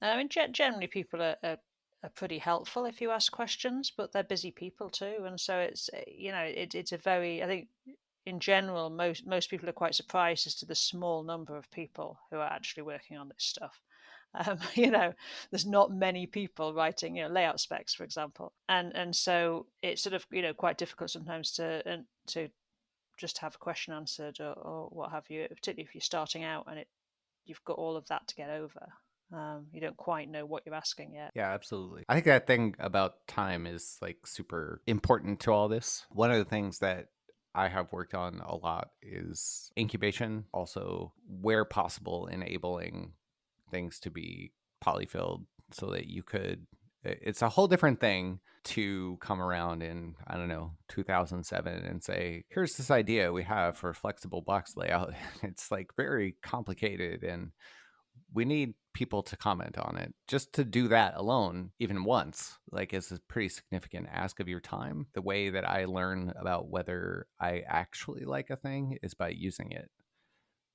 I mean generally people are, are are pretty helpful if you ask questions, but they're busy people too, and so it's uh, you know it, it's a very I think in general most most people are quite surprised as to the small number of people who are actually working on this stuff. [LAUGHS] Um, you know, there's not many people writing, you know, layout specs, for example, and and so it's sort of you know quite difficult sometimes to to just have a question answered or, or what have you, particularly if you're starting out and it you've got all of that to get over. Um, you don't quite know what you're asking yet.
Yeah, absolutely. I think that thing about time is like super important to all this. One of the things that I have worked on a lot is incubation, also where possible enabling things to be polyfilled so that you could It's a whole different thing to come around in, I don't know, 2007 and say, here's this idea we have for flexible box layout. [LAUGHS] It's like very complicated and we need people to comment on it. Just to do that alone, even once, like is a pretty significant ask of your time. The way that I learn about whether I actually like a thing is by using it.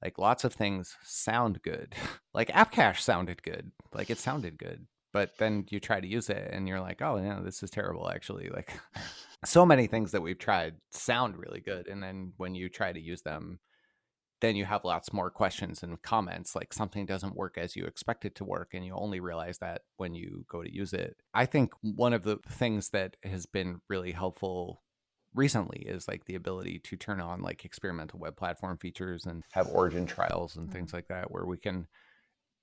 Like lots of things sound good. [LAUGHS] like AppCache sounded good. Like it sounded good but then you try to use it and you're like oh yeah this is terrible actually like [LAUGHS] so many things that we've tried sound really good and then when you try to use them then you have lots more questions and comments like something doesn't work as you expect it to work and you only realize that when you go to use it i think one of the things that has been really helpful recently is like the ability to turn on like experimental web platform features and have origin trials and things mm. like that where we can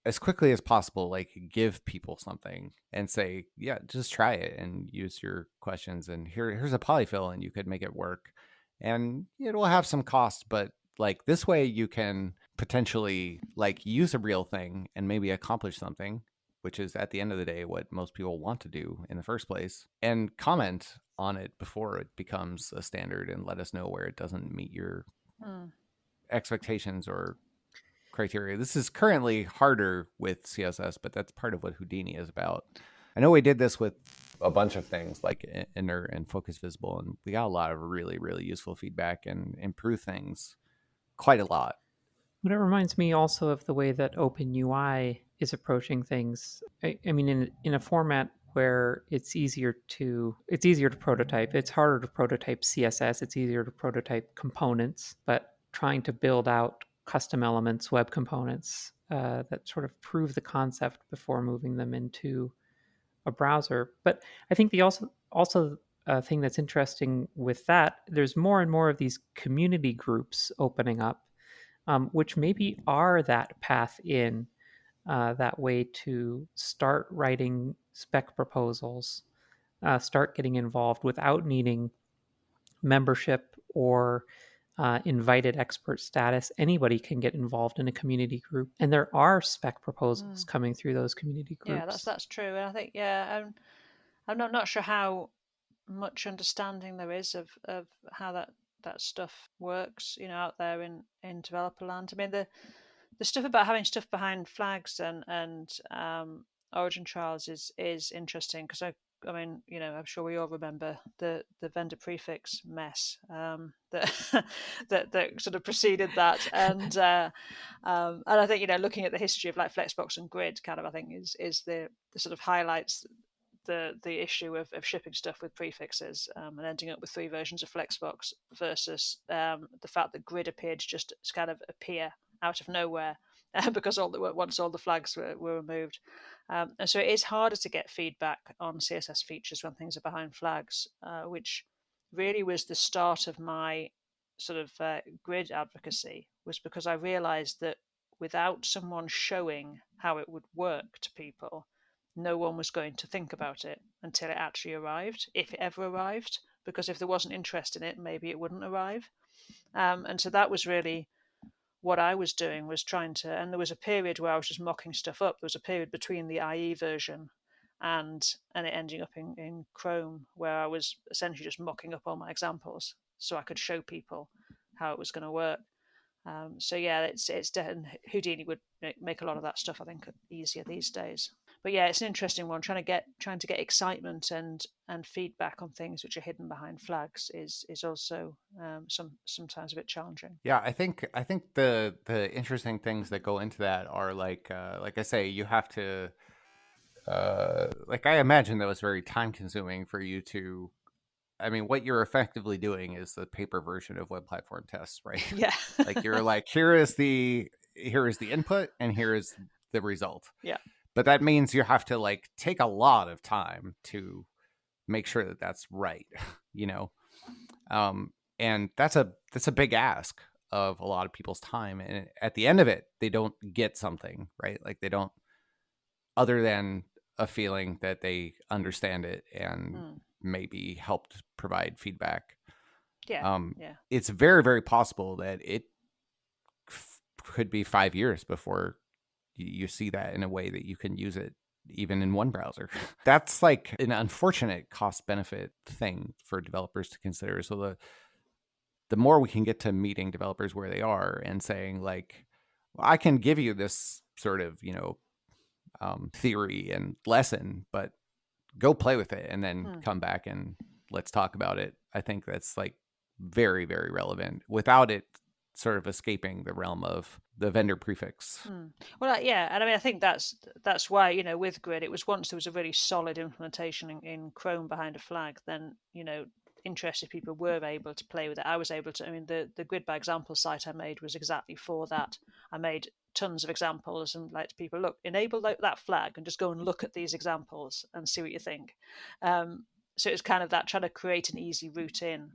as quickly as possible like give people something and say yeah just try it and use your questions and here here's a polyfill and you could make it work and it will have some cost but like this way you can potentially like use a real thing and maybe accomplish something which is at the end of the day what most people want to do in the first place and comment on it before it becomes a standard and let us know where it doesn't meet your hmm. expectations or criteria. This is currently harder with CSS, but that's part of what Houdini is about. I know we did this with a bunch of things like inert and focus visible, and we got a lot of really, really useful feedback and improve things quite a lot.
But it reminds me also of the way that OpenUI is approaching things. I, I mean, in in a format where it's easier to it's easier to prototype. It's harder to prototype CSS. It's easier to prototype components, but trying to build out custom elements, web components uh, that sort of prove the concept before moving them into a browser. But I think the also also uh, thing that's interesting with that, there's more and more of these community groups opening up, um, which maybe are that path in, uh, that way to start writing spec proposals, uh, start getting involved without needing membership or uh, invited expert status. Anybody can get involved in a community group, and there are spec proposals mm. coming through those community groups.
Yeah, that's that's true, and I think yeah, I'm I'm not not sure how much understanding there is of of how that that stuff works, you know, out there in in developer land. I mean the the stuff about having stuff behind flags and and um, origin trials is is interesting because I I mean, you know, I'm sure we all remember the, the vendor prefix mess um, that, [LAUGHS] that that sort of preceded that, and uh, um, and I think you know, looking at the history of like Flexbox and Grid, kind of, I think is is the, the sort of highlights the the issue of, of shipping stuff with prefixes um, and ending up with three versions of Flexbox versus um, the fact that Grid appeared to just kind of appear out of nowhere [LAUGHS] because all the once all the flags were, were removed. Um, and so it is harder to get feedback on CSS features when things are behind flags, uh, which really was the start of my sort of uh, grid advocacy, was because I realized that without someone showing how it would work to people, no one was going to think about it until it actually arrived, if it ever arrived, because if there wasn't interest in it, maybe it wouldn't arrive. Um, and so that was really what I was doing was trying to, and there was a period where I was just mocking stuff up. There was a period between the IE version and and it ending up in, in Chrome where I was essentially just mocking up all my examples so I could show people how it was going to work. Um, so yeah, it's it's and Houdini would make a lot of that stuff I think easier these days but yeah, it's an interesting one. Trying to get trying to get excitement and and feedback on things which are hidden behind flags is is also um, some sometimes a bit challenging.
Yeah, I think I think the the interesting things that go into that are like uh, like I say, you have to uh, like I imagine that was very time consuming for you to. I mean, what you're effectively doing is the paper version of web platform tests, [LAUGHS] right?
Yeah.
like you're like, here is the here is the input and here is the result.
Yeah
but that means you have to like take a lot of time to make sure that that's right [LAUGHS] you know? Um and that's a that's a big ask of a lot of people's time and at the end of it they don't get something right? Like they don't other than a feeling that they understand it and mm. maybe helped provide feedback.
Yeah um yeah.
it's very very possible that it could be 5 years before you, you see that in a way that you can use it even in one browser. [LAUGHS] That's like an unfortunate cost benefit thing for developers to consider. So the the more we can get to meeting developers where they are and saying like well, I can give you this sort of, you know, um, theory and lesson, but go play with it and then
Hmm.
come back and let's talk about it. I think that's like very, very relevant without it sort of escaping the realm of the vendor prefix.
Hmm. Well, uh, yeah, and I mean, I think that's that's why you know with Grid, it was once there was a really solid implementation in, in Chrome behind a flag, then you know interested people were able to play with it. I was able to. I mean, the the Grid by example site I made was exactly for that. I made tons of examples and like to people, look, enable that, that flag and just go and look at these examples and see what you think. Um, so it's kind of that trying to create an easy route in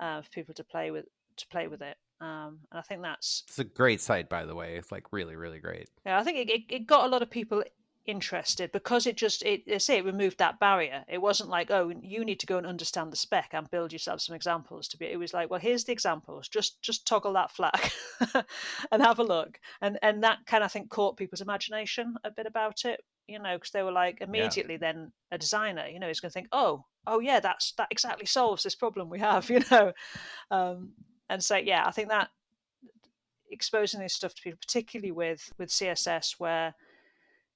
uh, for people to play with to play with it. Um, and I think that's
It's a great site, by the way. It's like really, really great.
yeah, I think it, it, it got a lot of people interested because it just it I say it removed that barrier. It wasn't like, oh, you need to go and understand the spec and build yourself some examples to be it was like, well, here's the examples. Just just toggle that flag [LAUGHS] and have a look. And and that kind of I think caught people's imagination a bit about it, you know, because they were like immediately then a designer, you know, is gonna think, Oh, oh yeah, that's that exactly solves this problem we have, [LAUGHS] you know. Um and so yeah, I think that exposing this stuff to people, particularly with with CSS, where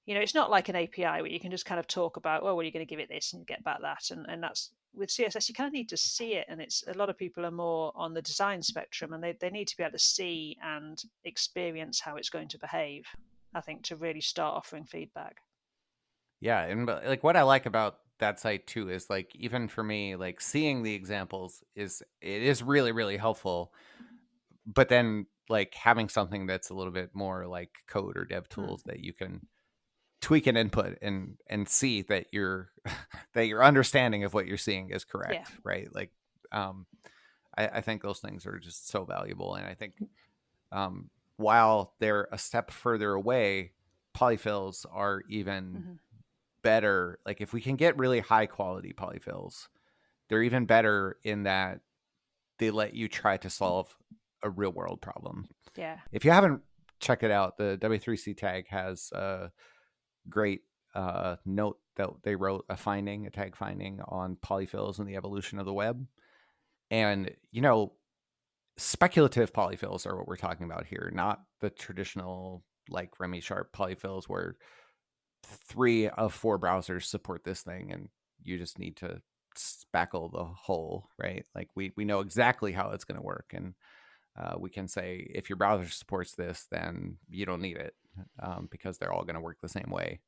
you know it's not like an API where you can just kind of talk about, oh, well, you're going to give it this and get back that, and and that's with CSS you kind of need to see it, and it's a lot of people are more on the design spectrum, and they they need to be able to see and experience how it's going to behave. I think to really start offering feedback.
Yeah, and like what I like about that site too is like even for me, like seeing the examples is it is really really helpful. But then like having something that's a little bit more like code or dev tools that you can tweak and input and and see that your [LAUGHS] that your understanding of what you're seeing is correct, right? Like um I, I think those things are just so valuable and I think um while they're a step further away, polyfills are even
hmm
better like if we can get really high quality polyfills they're even better in that they let you try to solve a real world problem
Yeah.
if you haven't checked it out the w3c tag has a great uh, note that they wrote a finding a tag finding on polyfills and the evolution of the web and you know speculative polyfills are what we're talking about here not the traditional like remy sharp polyfills where three of four browsers support this thing and you just need to spackle the whole right? Like we we know exactly how it's going to work and uh, we can say if your browser supports this then you don't need it um, because they're all going to work the same way.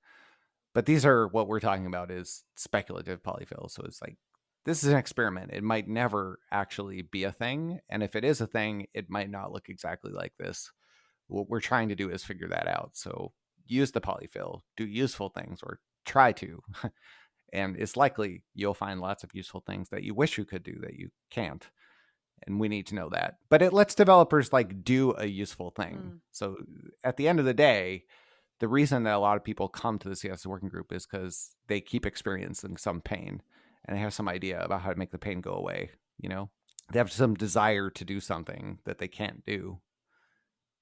But these are what we're talking about is speculative polyfill so it's like this is an experiment. It might never actually be a thing and if it is a thing it might not look exactly like this. What we're trying to do is figure that out so use the polyfill, do useful things, or try to. [LAUGHS] and it's likely you'll find lots of useful things that you wish you could do that you can't. And we need to know that. But it lets developers like do a useful thing.
Mm.
So at the end of the day, the reason that a lot of people come to the CSS working group is because they keep experiencing some pain and they have some idea about how to make the pain go away. You know, they have some desire to do something that they can't do.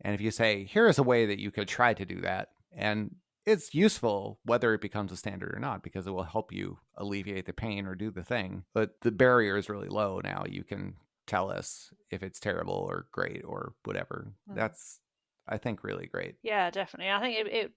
And if you say, here is a way that you could try to do that, and it's useful whether it becomes a standard or not because it will help you alleviate the pain or do the thing but the barrier is really low now you can tell us if it's terrible or great or whatever
Mm.
that's i think really great
Yeah, definitely. I think it, it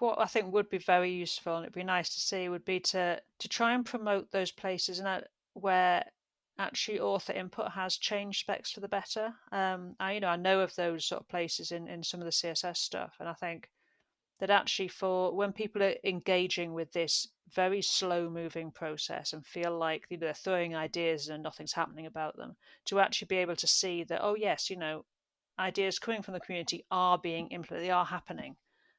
what I think would be very useful and it'd be nice to see would be to to try and promote those places and that where actually author input has changed specs for the better. Um, I you know I know of those sort of places in in some of the CSS stuff, and I think that actually for when people are engaging with this very slow moving process and feel like you know, they're throwing ideas and nothing's happening about them, to actually be able to see that oh yes, you know, ideas coming from the community are being implemented, they are happening.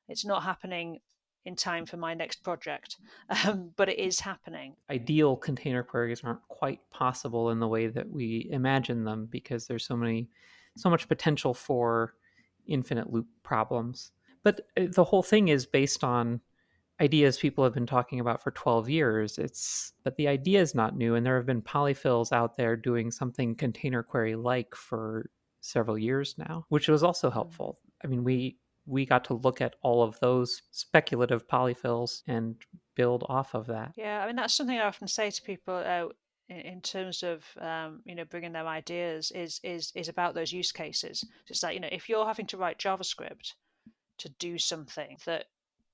It's not happening in time for my next project, [LAUGHS] um, but it is happening.
ideal container queries aren't quite possible in the way that we imagine them because there's so many so much potential for infinite loop problems but uh, the whole thing is based on ideas people have been talking about for 12 years it's but the idea is not new and there have been polyfills out there doing something container query like for several years now which was also helpful i mean we we got to look at all of those speculative polyfills and build off of that.
Yeah, I mean that's something I often say to people uh, in, terms of um, you know bringing their ideas is is is about those use cases. It's like you know if you're having to write JavaScript to do something that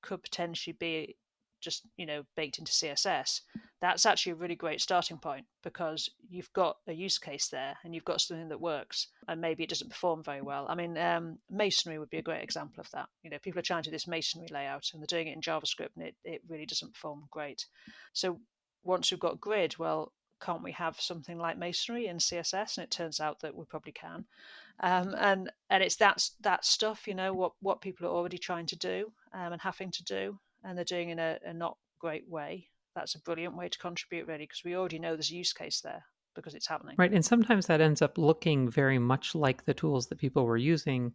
could potentially be just you know baked into css that's actually a really great starting point because you've got a use case there and you've got something that works and maybe it doesn't perform very well. I mean um, masonry would be a great example of that. You know people are trying to do this masonry layout and they're doing it in javascript and it, it really doesn't perform great. So once we've got grid well can't we have something like masonry in css and it turns out that we probably can um, and and it's that that stuff you know what what people are already trying to do um, and having to do and they're doing in a, a not great way, that's a brilliant way to contribute, really, because we already know there's a use case there because it's happening.
Right. And sometimes that ends up looking very much like the tools that people were using.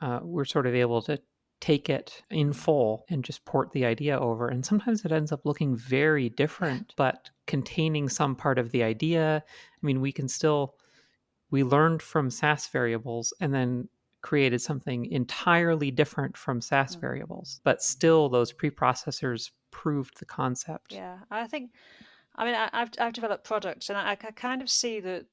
Uh, we're sort of able to take it in full and just port the idea over. And sometimes it ends up looking very different, [LAUGHS] but containing some part of the idea. I mean, we can still, we learned from Sass variables and then created something entirely different from Sass mm-hmm. variables, but still those preprocessors proved the concept.
Yeah, I think, I mean, I, have I've developed products and I, I kind of see that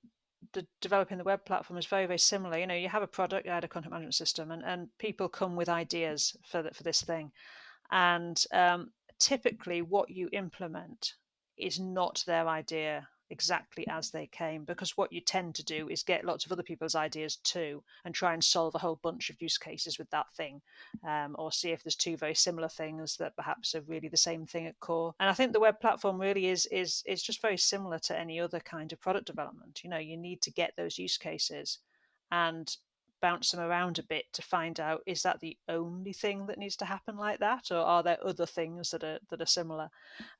the developing the web platform is very very similar you know you have a product you had a content management system and, and people come with ideas for the, for this thing and um, typically what you implement is not their idea exactly as they came because what you tend to do is get lots of other people's ideas too and try and solve a whole bunch of use cases with that thing um, or see if there's two very similar things that perhaps are really the same thing at core. And i think the web platform really is is is just very similar to any other kind of product development. You know you need to get those use cases and bounce them around a bit to find out is that the only thing that needs to happen like that or are there other things that are that are similar?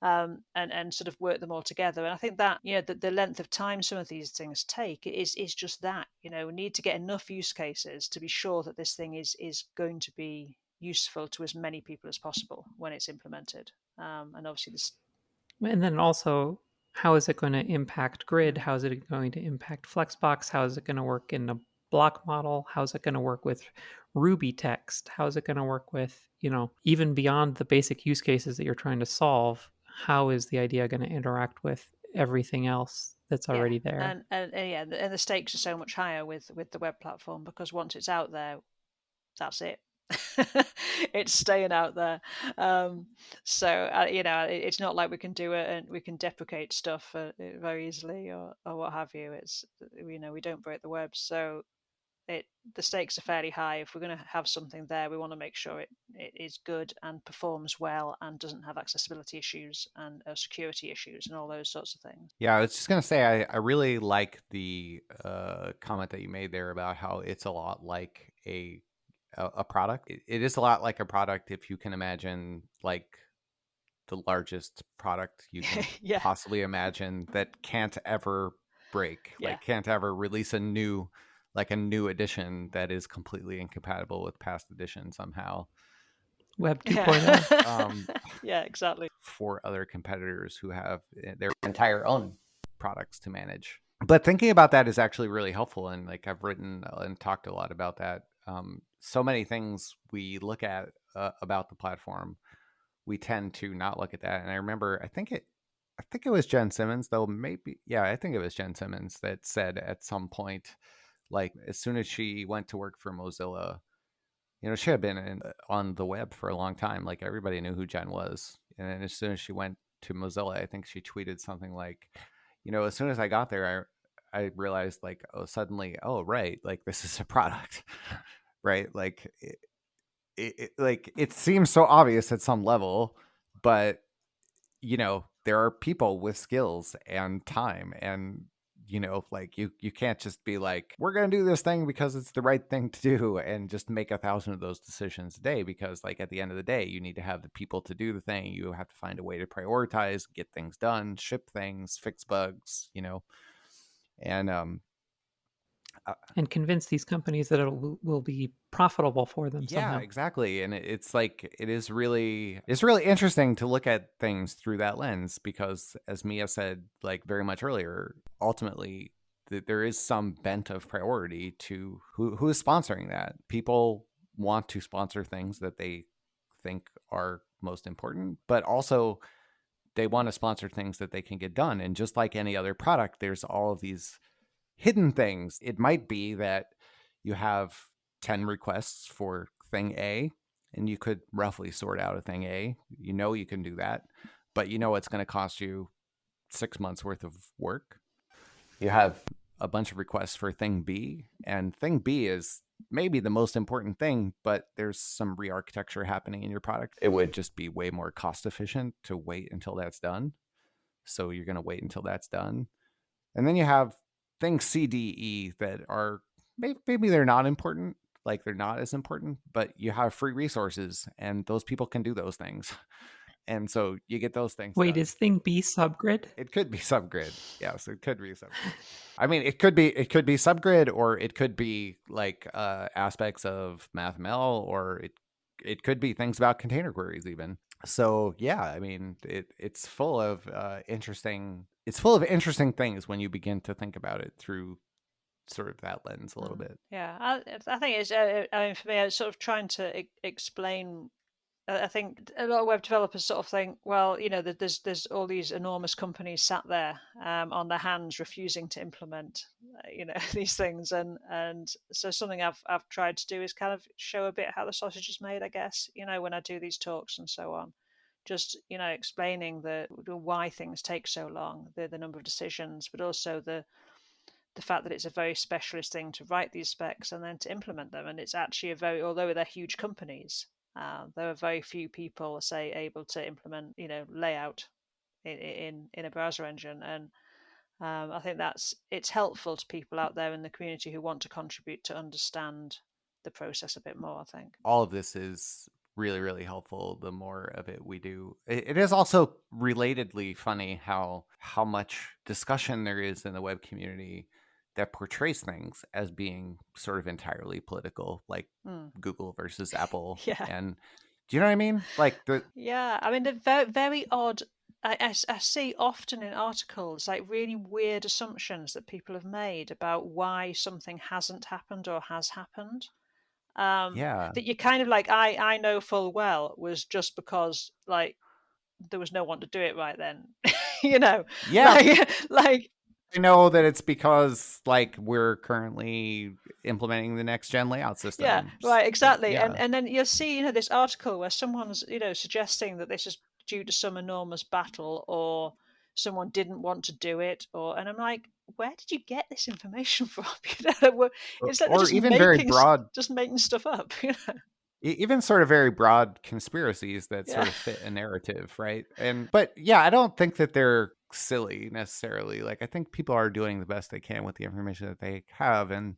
Um, and and sort of work them all together. And i think that you know the, the length of time some of these things take is is just that you know we need to get enough use cases to be sure that this thing is is going to be useful to as many people as possible when it's implemented. Um, and obviously this
and then also how is it going to impact grid? How is it going to impact flexbox? How is it going to work in a block model? How's it going to work with Ruby text? How's it going to work with, you know, even beyond the basic use cases that you're trying to solve? How is the idea going to interact with everything else that's already
yeah.
there?
And, and, and, yeah, and the stakes are so much higher with with the web platform because once it's out there, that's it. [LAUGHS] it's staying out there. Um, so uh, you know, it, it's not like we can do it and we can deprecate stuff uh, very easily or or what have you. It's you know we don't break the web, so it the stakes are fairly high. If we're going to have something there, we want to make sure it, it is good and performs well and doesn't have accessibility issues and uh, security issues and all those sorts of things.
Yeah, I was just going to say I, I really like the uh, comment that you made there about how it's a lot like a a, a product. It, it is a lot like a product if you can imagine like the largest product you can [LAUGHS] yeah. possibly imagine that can't ever break, yeah. like can't ever release a new like a new edition that is completely incompatible with past edition somehow.
Web 2.0.
Yeah. [LAUGHS] um, yeah, exactly.
For other competitors who have eh, their entire own products to manage. But thinking about that is actually really helpful. And like I've written and talked a lot about that. Um, so many things we look at uh, about the platform, we tend to not look at that. And I remember, I think it, I think it was Jen Simmons, though maybe, yeah, I think it was Jen Simmons that said at some point, like as soon as she went to work for Mozilla, you know, she had been in, on the web for a long time. Like everybody knew who Jen was. And as soon as she went to Mozilla, I think she tweeted something like, you know, as soon as I got there, I I realized like, oh, suddenly, oh, right, like this is a product, [LAUGHS] right? Like, it, it, like it seems so obvious at some level, but you know, there are people with skills and time and you know like you you can't just be like we're going to do this thing because it's the right thing to do and just make a thousand of those decisions a day because like at the end of the day you need to have the people to do the thing. You have to find a way to prioritize get things done ship things fix bugs you know? And um
uh, and convince these companies that it will be profitable for them.
Yeah,
somehow.
exactly. And it's like it is really it's really interesting to look at things through that lens because, as Mia said, like very much earlier, ultimately th- there is some bent of priority to who who is sponsoring that. People want to sponsor things that they think are most important, but also they want to sponsor things that they can get done. And just like any other product, there's all of these hidden things. It might be that you have 10 requests for thing A, and you could roughly sort out a thing A. You know you can do that, but you know it's going to cost you six months worth of work. You have a bunch of requests for thing B, and thing B is maybe the most important thing, but there's some re-architecture happening in your product. It would just be way more cost efficient to wait until that's done. So you're going to wait until that's done. And then you have things C, D, E that are maybe, maybe they're not important, like they're not as important, but you have free resources and those people can do those things. [LAUGHS] And so you get those things.
Wait,
done.
is thing B subgrid?
It could be subgrid. Yes, it could be subgrid. I mean, it could be it could be subgrid, or it could be like uh, aspects of MathML, or it it could be things about container queries even. So yeah, I mean, it it's full of uh, interesting. It's full of interesting things when you begin to think about it through sort of that lens a little
Mm.
bit.
Yeah, I, I think it's. Uh, I mean, for me, I was sort of trying to e- explain. I think a lot of web developers sort of think, well, you know, that there's there's all these enormous companies sat there um, on their hands, refusing to implement, uh, you know, [LAUGHS] these things, and and so something I've I've tried to do is kind of show a bit how the sausage is made. I guess you know when I do these talks and so on, just you know explaining the, why things take so long, the the number of decisions, but also the the fact that it's a very specialist thing to write these specs and then to implement them. And it's actually a very, although they're huge companies, uh, there are very few people, say, able to implement, you know, layout in in, in a browser engine. And um, I think that's it's helpful to people out there in the community who want to contribute to understand the process a bit more. I think.
all of this is really really helpful the more of it we do it, it is also relatedly funny how how much discussion there is in the web community that portrays things as being sort of entirely political like
Mm.
google versus [LAUGHS] apple
Yeah.
and do you know what i mean like the
Yeah, I mean, they're very, very odd. I I see often in articles like really weird assumptions that people have made about why something hasn't happened or has happened. Um,
yeah
that you kind of like, I, I know full well was just because like there was no one to do it right then, [LAUGHS] you know?
yeah
Like, [LAUGHS] like
i know that it's because like we're currently implementing the next gen layout system
Yeah, right, exactly. And and then you'll see, you know, this article where someone's, you know, suggesting that this is due to some enormous battle or someone didn't want to do it or and I'm like, where did you get this information [LAUGHS] from? [LAUGHS] You know, it's like
or
just
even very
making s-
broad
just making stuff up, [LAUGHS] you know.
Even sort of very broad conspiracies that sort of fit a narrative right and but yeah i don't think that they're silly necessarily like i think people are doing the best they can with the information that they have and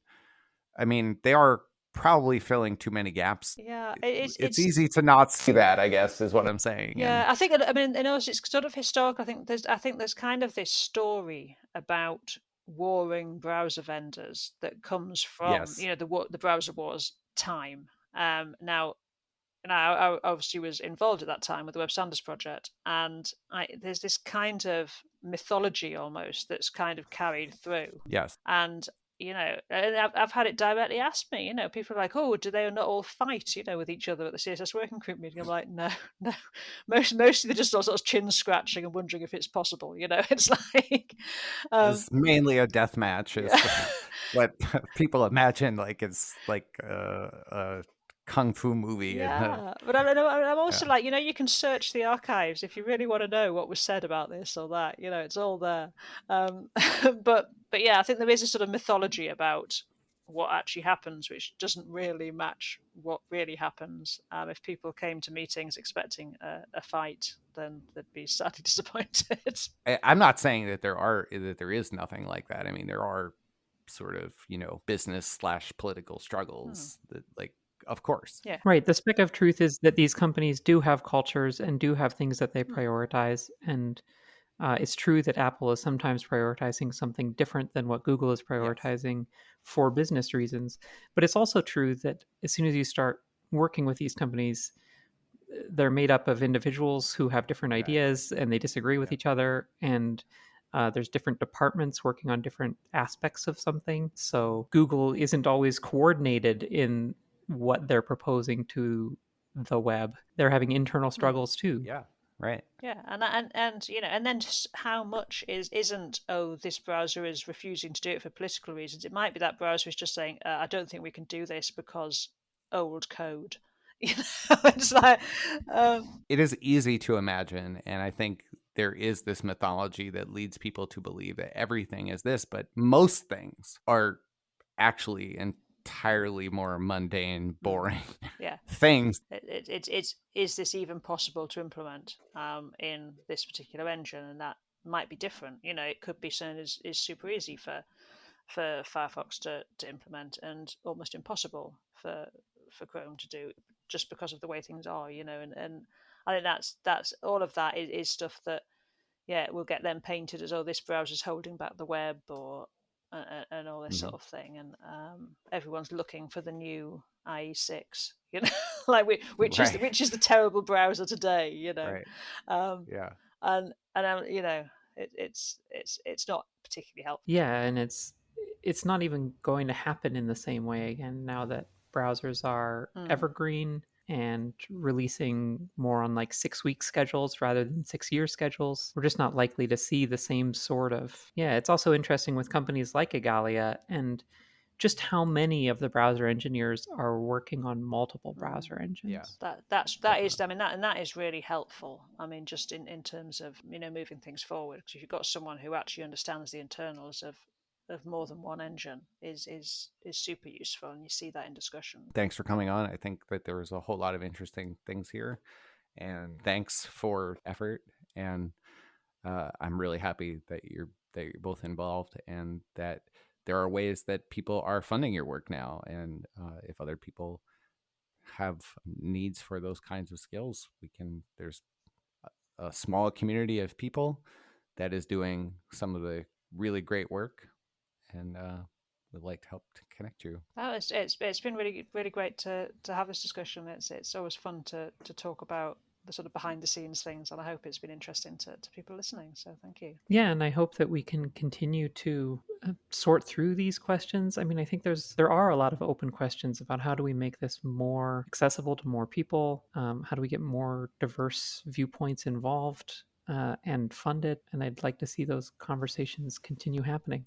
i mean they are probably filling too many gaps
Yeah, it- it's
it's, easy to not see that i guess is what i'm saying and-
Yeah, I think I mean, and also it's sort of historical. I think there's I think there's kind of this story about warring browser vendors that comes from
Yes.
you know the the browser wars time. Um, now, now I obviously was involved at that time with the Web Standards Project, and I, there's this kind of mythology almost that's kind of carried through
yes
and you know and I've, I've had it directly asked me you know people are like oh do they not all fight you know with each other at the css working group meeting i'm like no [LAUGHS] no most mostly they're just all sort of chin scratching and wondering if it's possible you know [LAUGHS] it's like um,
it's mainly a death match is
yeah. [LAUGHS]
what people imagine like it's like a, a kung fu movie. And, [LAUGHS] uh,
yeah but I, know i'm also like you know you can search the archives if you really want to know what was said about this or that you know it's all there. Um, [LAUGHS] but but yeah i think there is a sort of mythology about what actually happens which doesn't really match what really happens. Um, if people came to meetings expecting a, a fight then they'd be sadly [LAUGHS] disappointed.
I, I'm not saying that there are that there is nothing like that. I mean, there are sort of you know business slash political struggles that like of course
Yeah.
Right. The speck of truth is that these companies do have cultures and do have things that they
Hmm.
prioritize. And uh, it's true that Apple is sometimes prioritizing something different than what Google is prioritizing for business reasons. But it's also true that as soon as you start working with these companies, they're made up of individuals who have different
Right.
ideas and they disagree with
Yeah.
each other. And uh, there's different departments working on different aspects of something. So Google isn't always coordinated in what they're proposing to the web. They're having internal struggles too.
Yeah. Right.
Yeah, and and and you know, and then just how much is isn't oh this browser is refusing to do it for political reasons. It might be that browser is just saying uh, I don't think we can do this because old code. [LAUGHS] You know, [LAUGHS] it's like um,
It is easy to imagine, and I think there is this mythology that leads people to believe that everything is this, but most things are actually entirely more mundane, boring
yeah. [LAUGHS]
things.
It, it, it's it's is this even possible to implement um, in this particular engine, and that might be different. You know, it could be something is is super easy for for Firefox to, to implement and almost impossible for for Chrome to do just because of the way things are, you know, and, and I think that's that's all of that is, is stuff that yeah, will get them painted as oh this browser's holding back the web or and, and all this
Mhm.
sort of thing, and um, everyone's looking for the new IE6, [LAUGHS] you know, like which, which is which is the terrible browser today, you know,
Right.
um,
Yeah.
and and um, you know it, it's it's it's not particularly helpful.
Yeah, and it's it's not even going to happen in the same way again now that browsers are
Mm.
evergreen and releasing more on like six week schedules rather than six year schedules. We're just not likely to see the same sort of. Yeah, it's also interesting with companies like Igalia and just how many of the browser engineers are working on multiple
Mm.
browser engines.
Yeah.
That that's that is I mean that and that is really helpful. I mean just in, in terms of you know moving things forward because if you've got someone who actually understands the internals of of more than one engine is is is super useful and you see that in discussion.
Thanks for coming on. I think that there was a whole lot of interesting things here, and thanks for effort. And uh, I'm really happy that you're that you're both involved, and that there are ways that people are funding your work now. And uh, if other people have needs for those kinds of skills, we can. There's a, a small community of people that is doing some of the really great work, and uh, would like to help to connect you.
Oh, it's, it's it's been really really great to to have this discussion. It's it's always fun to to talk about the sort of behind the scenes things, and I hope it's been interesting to, to people listening. So thank you.
Yeah, and I hope that we can continue to uh, sort through these questions. I mean, I think there's there are a lot of open questions about how do we make this more accessible to more people? Um, how do we get more diverse viewpoints involved uh, and funded? And I'd like to see those conversations continue happening.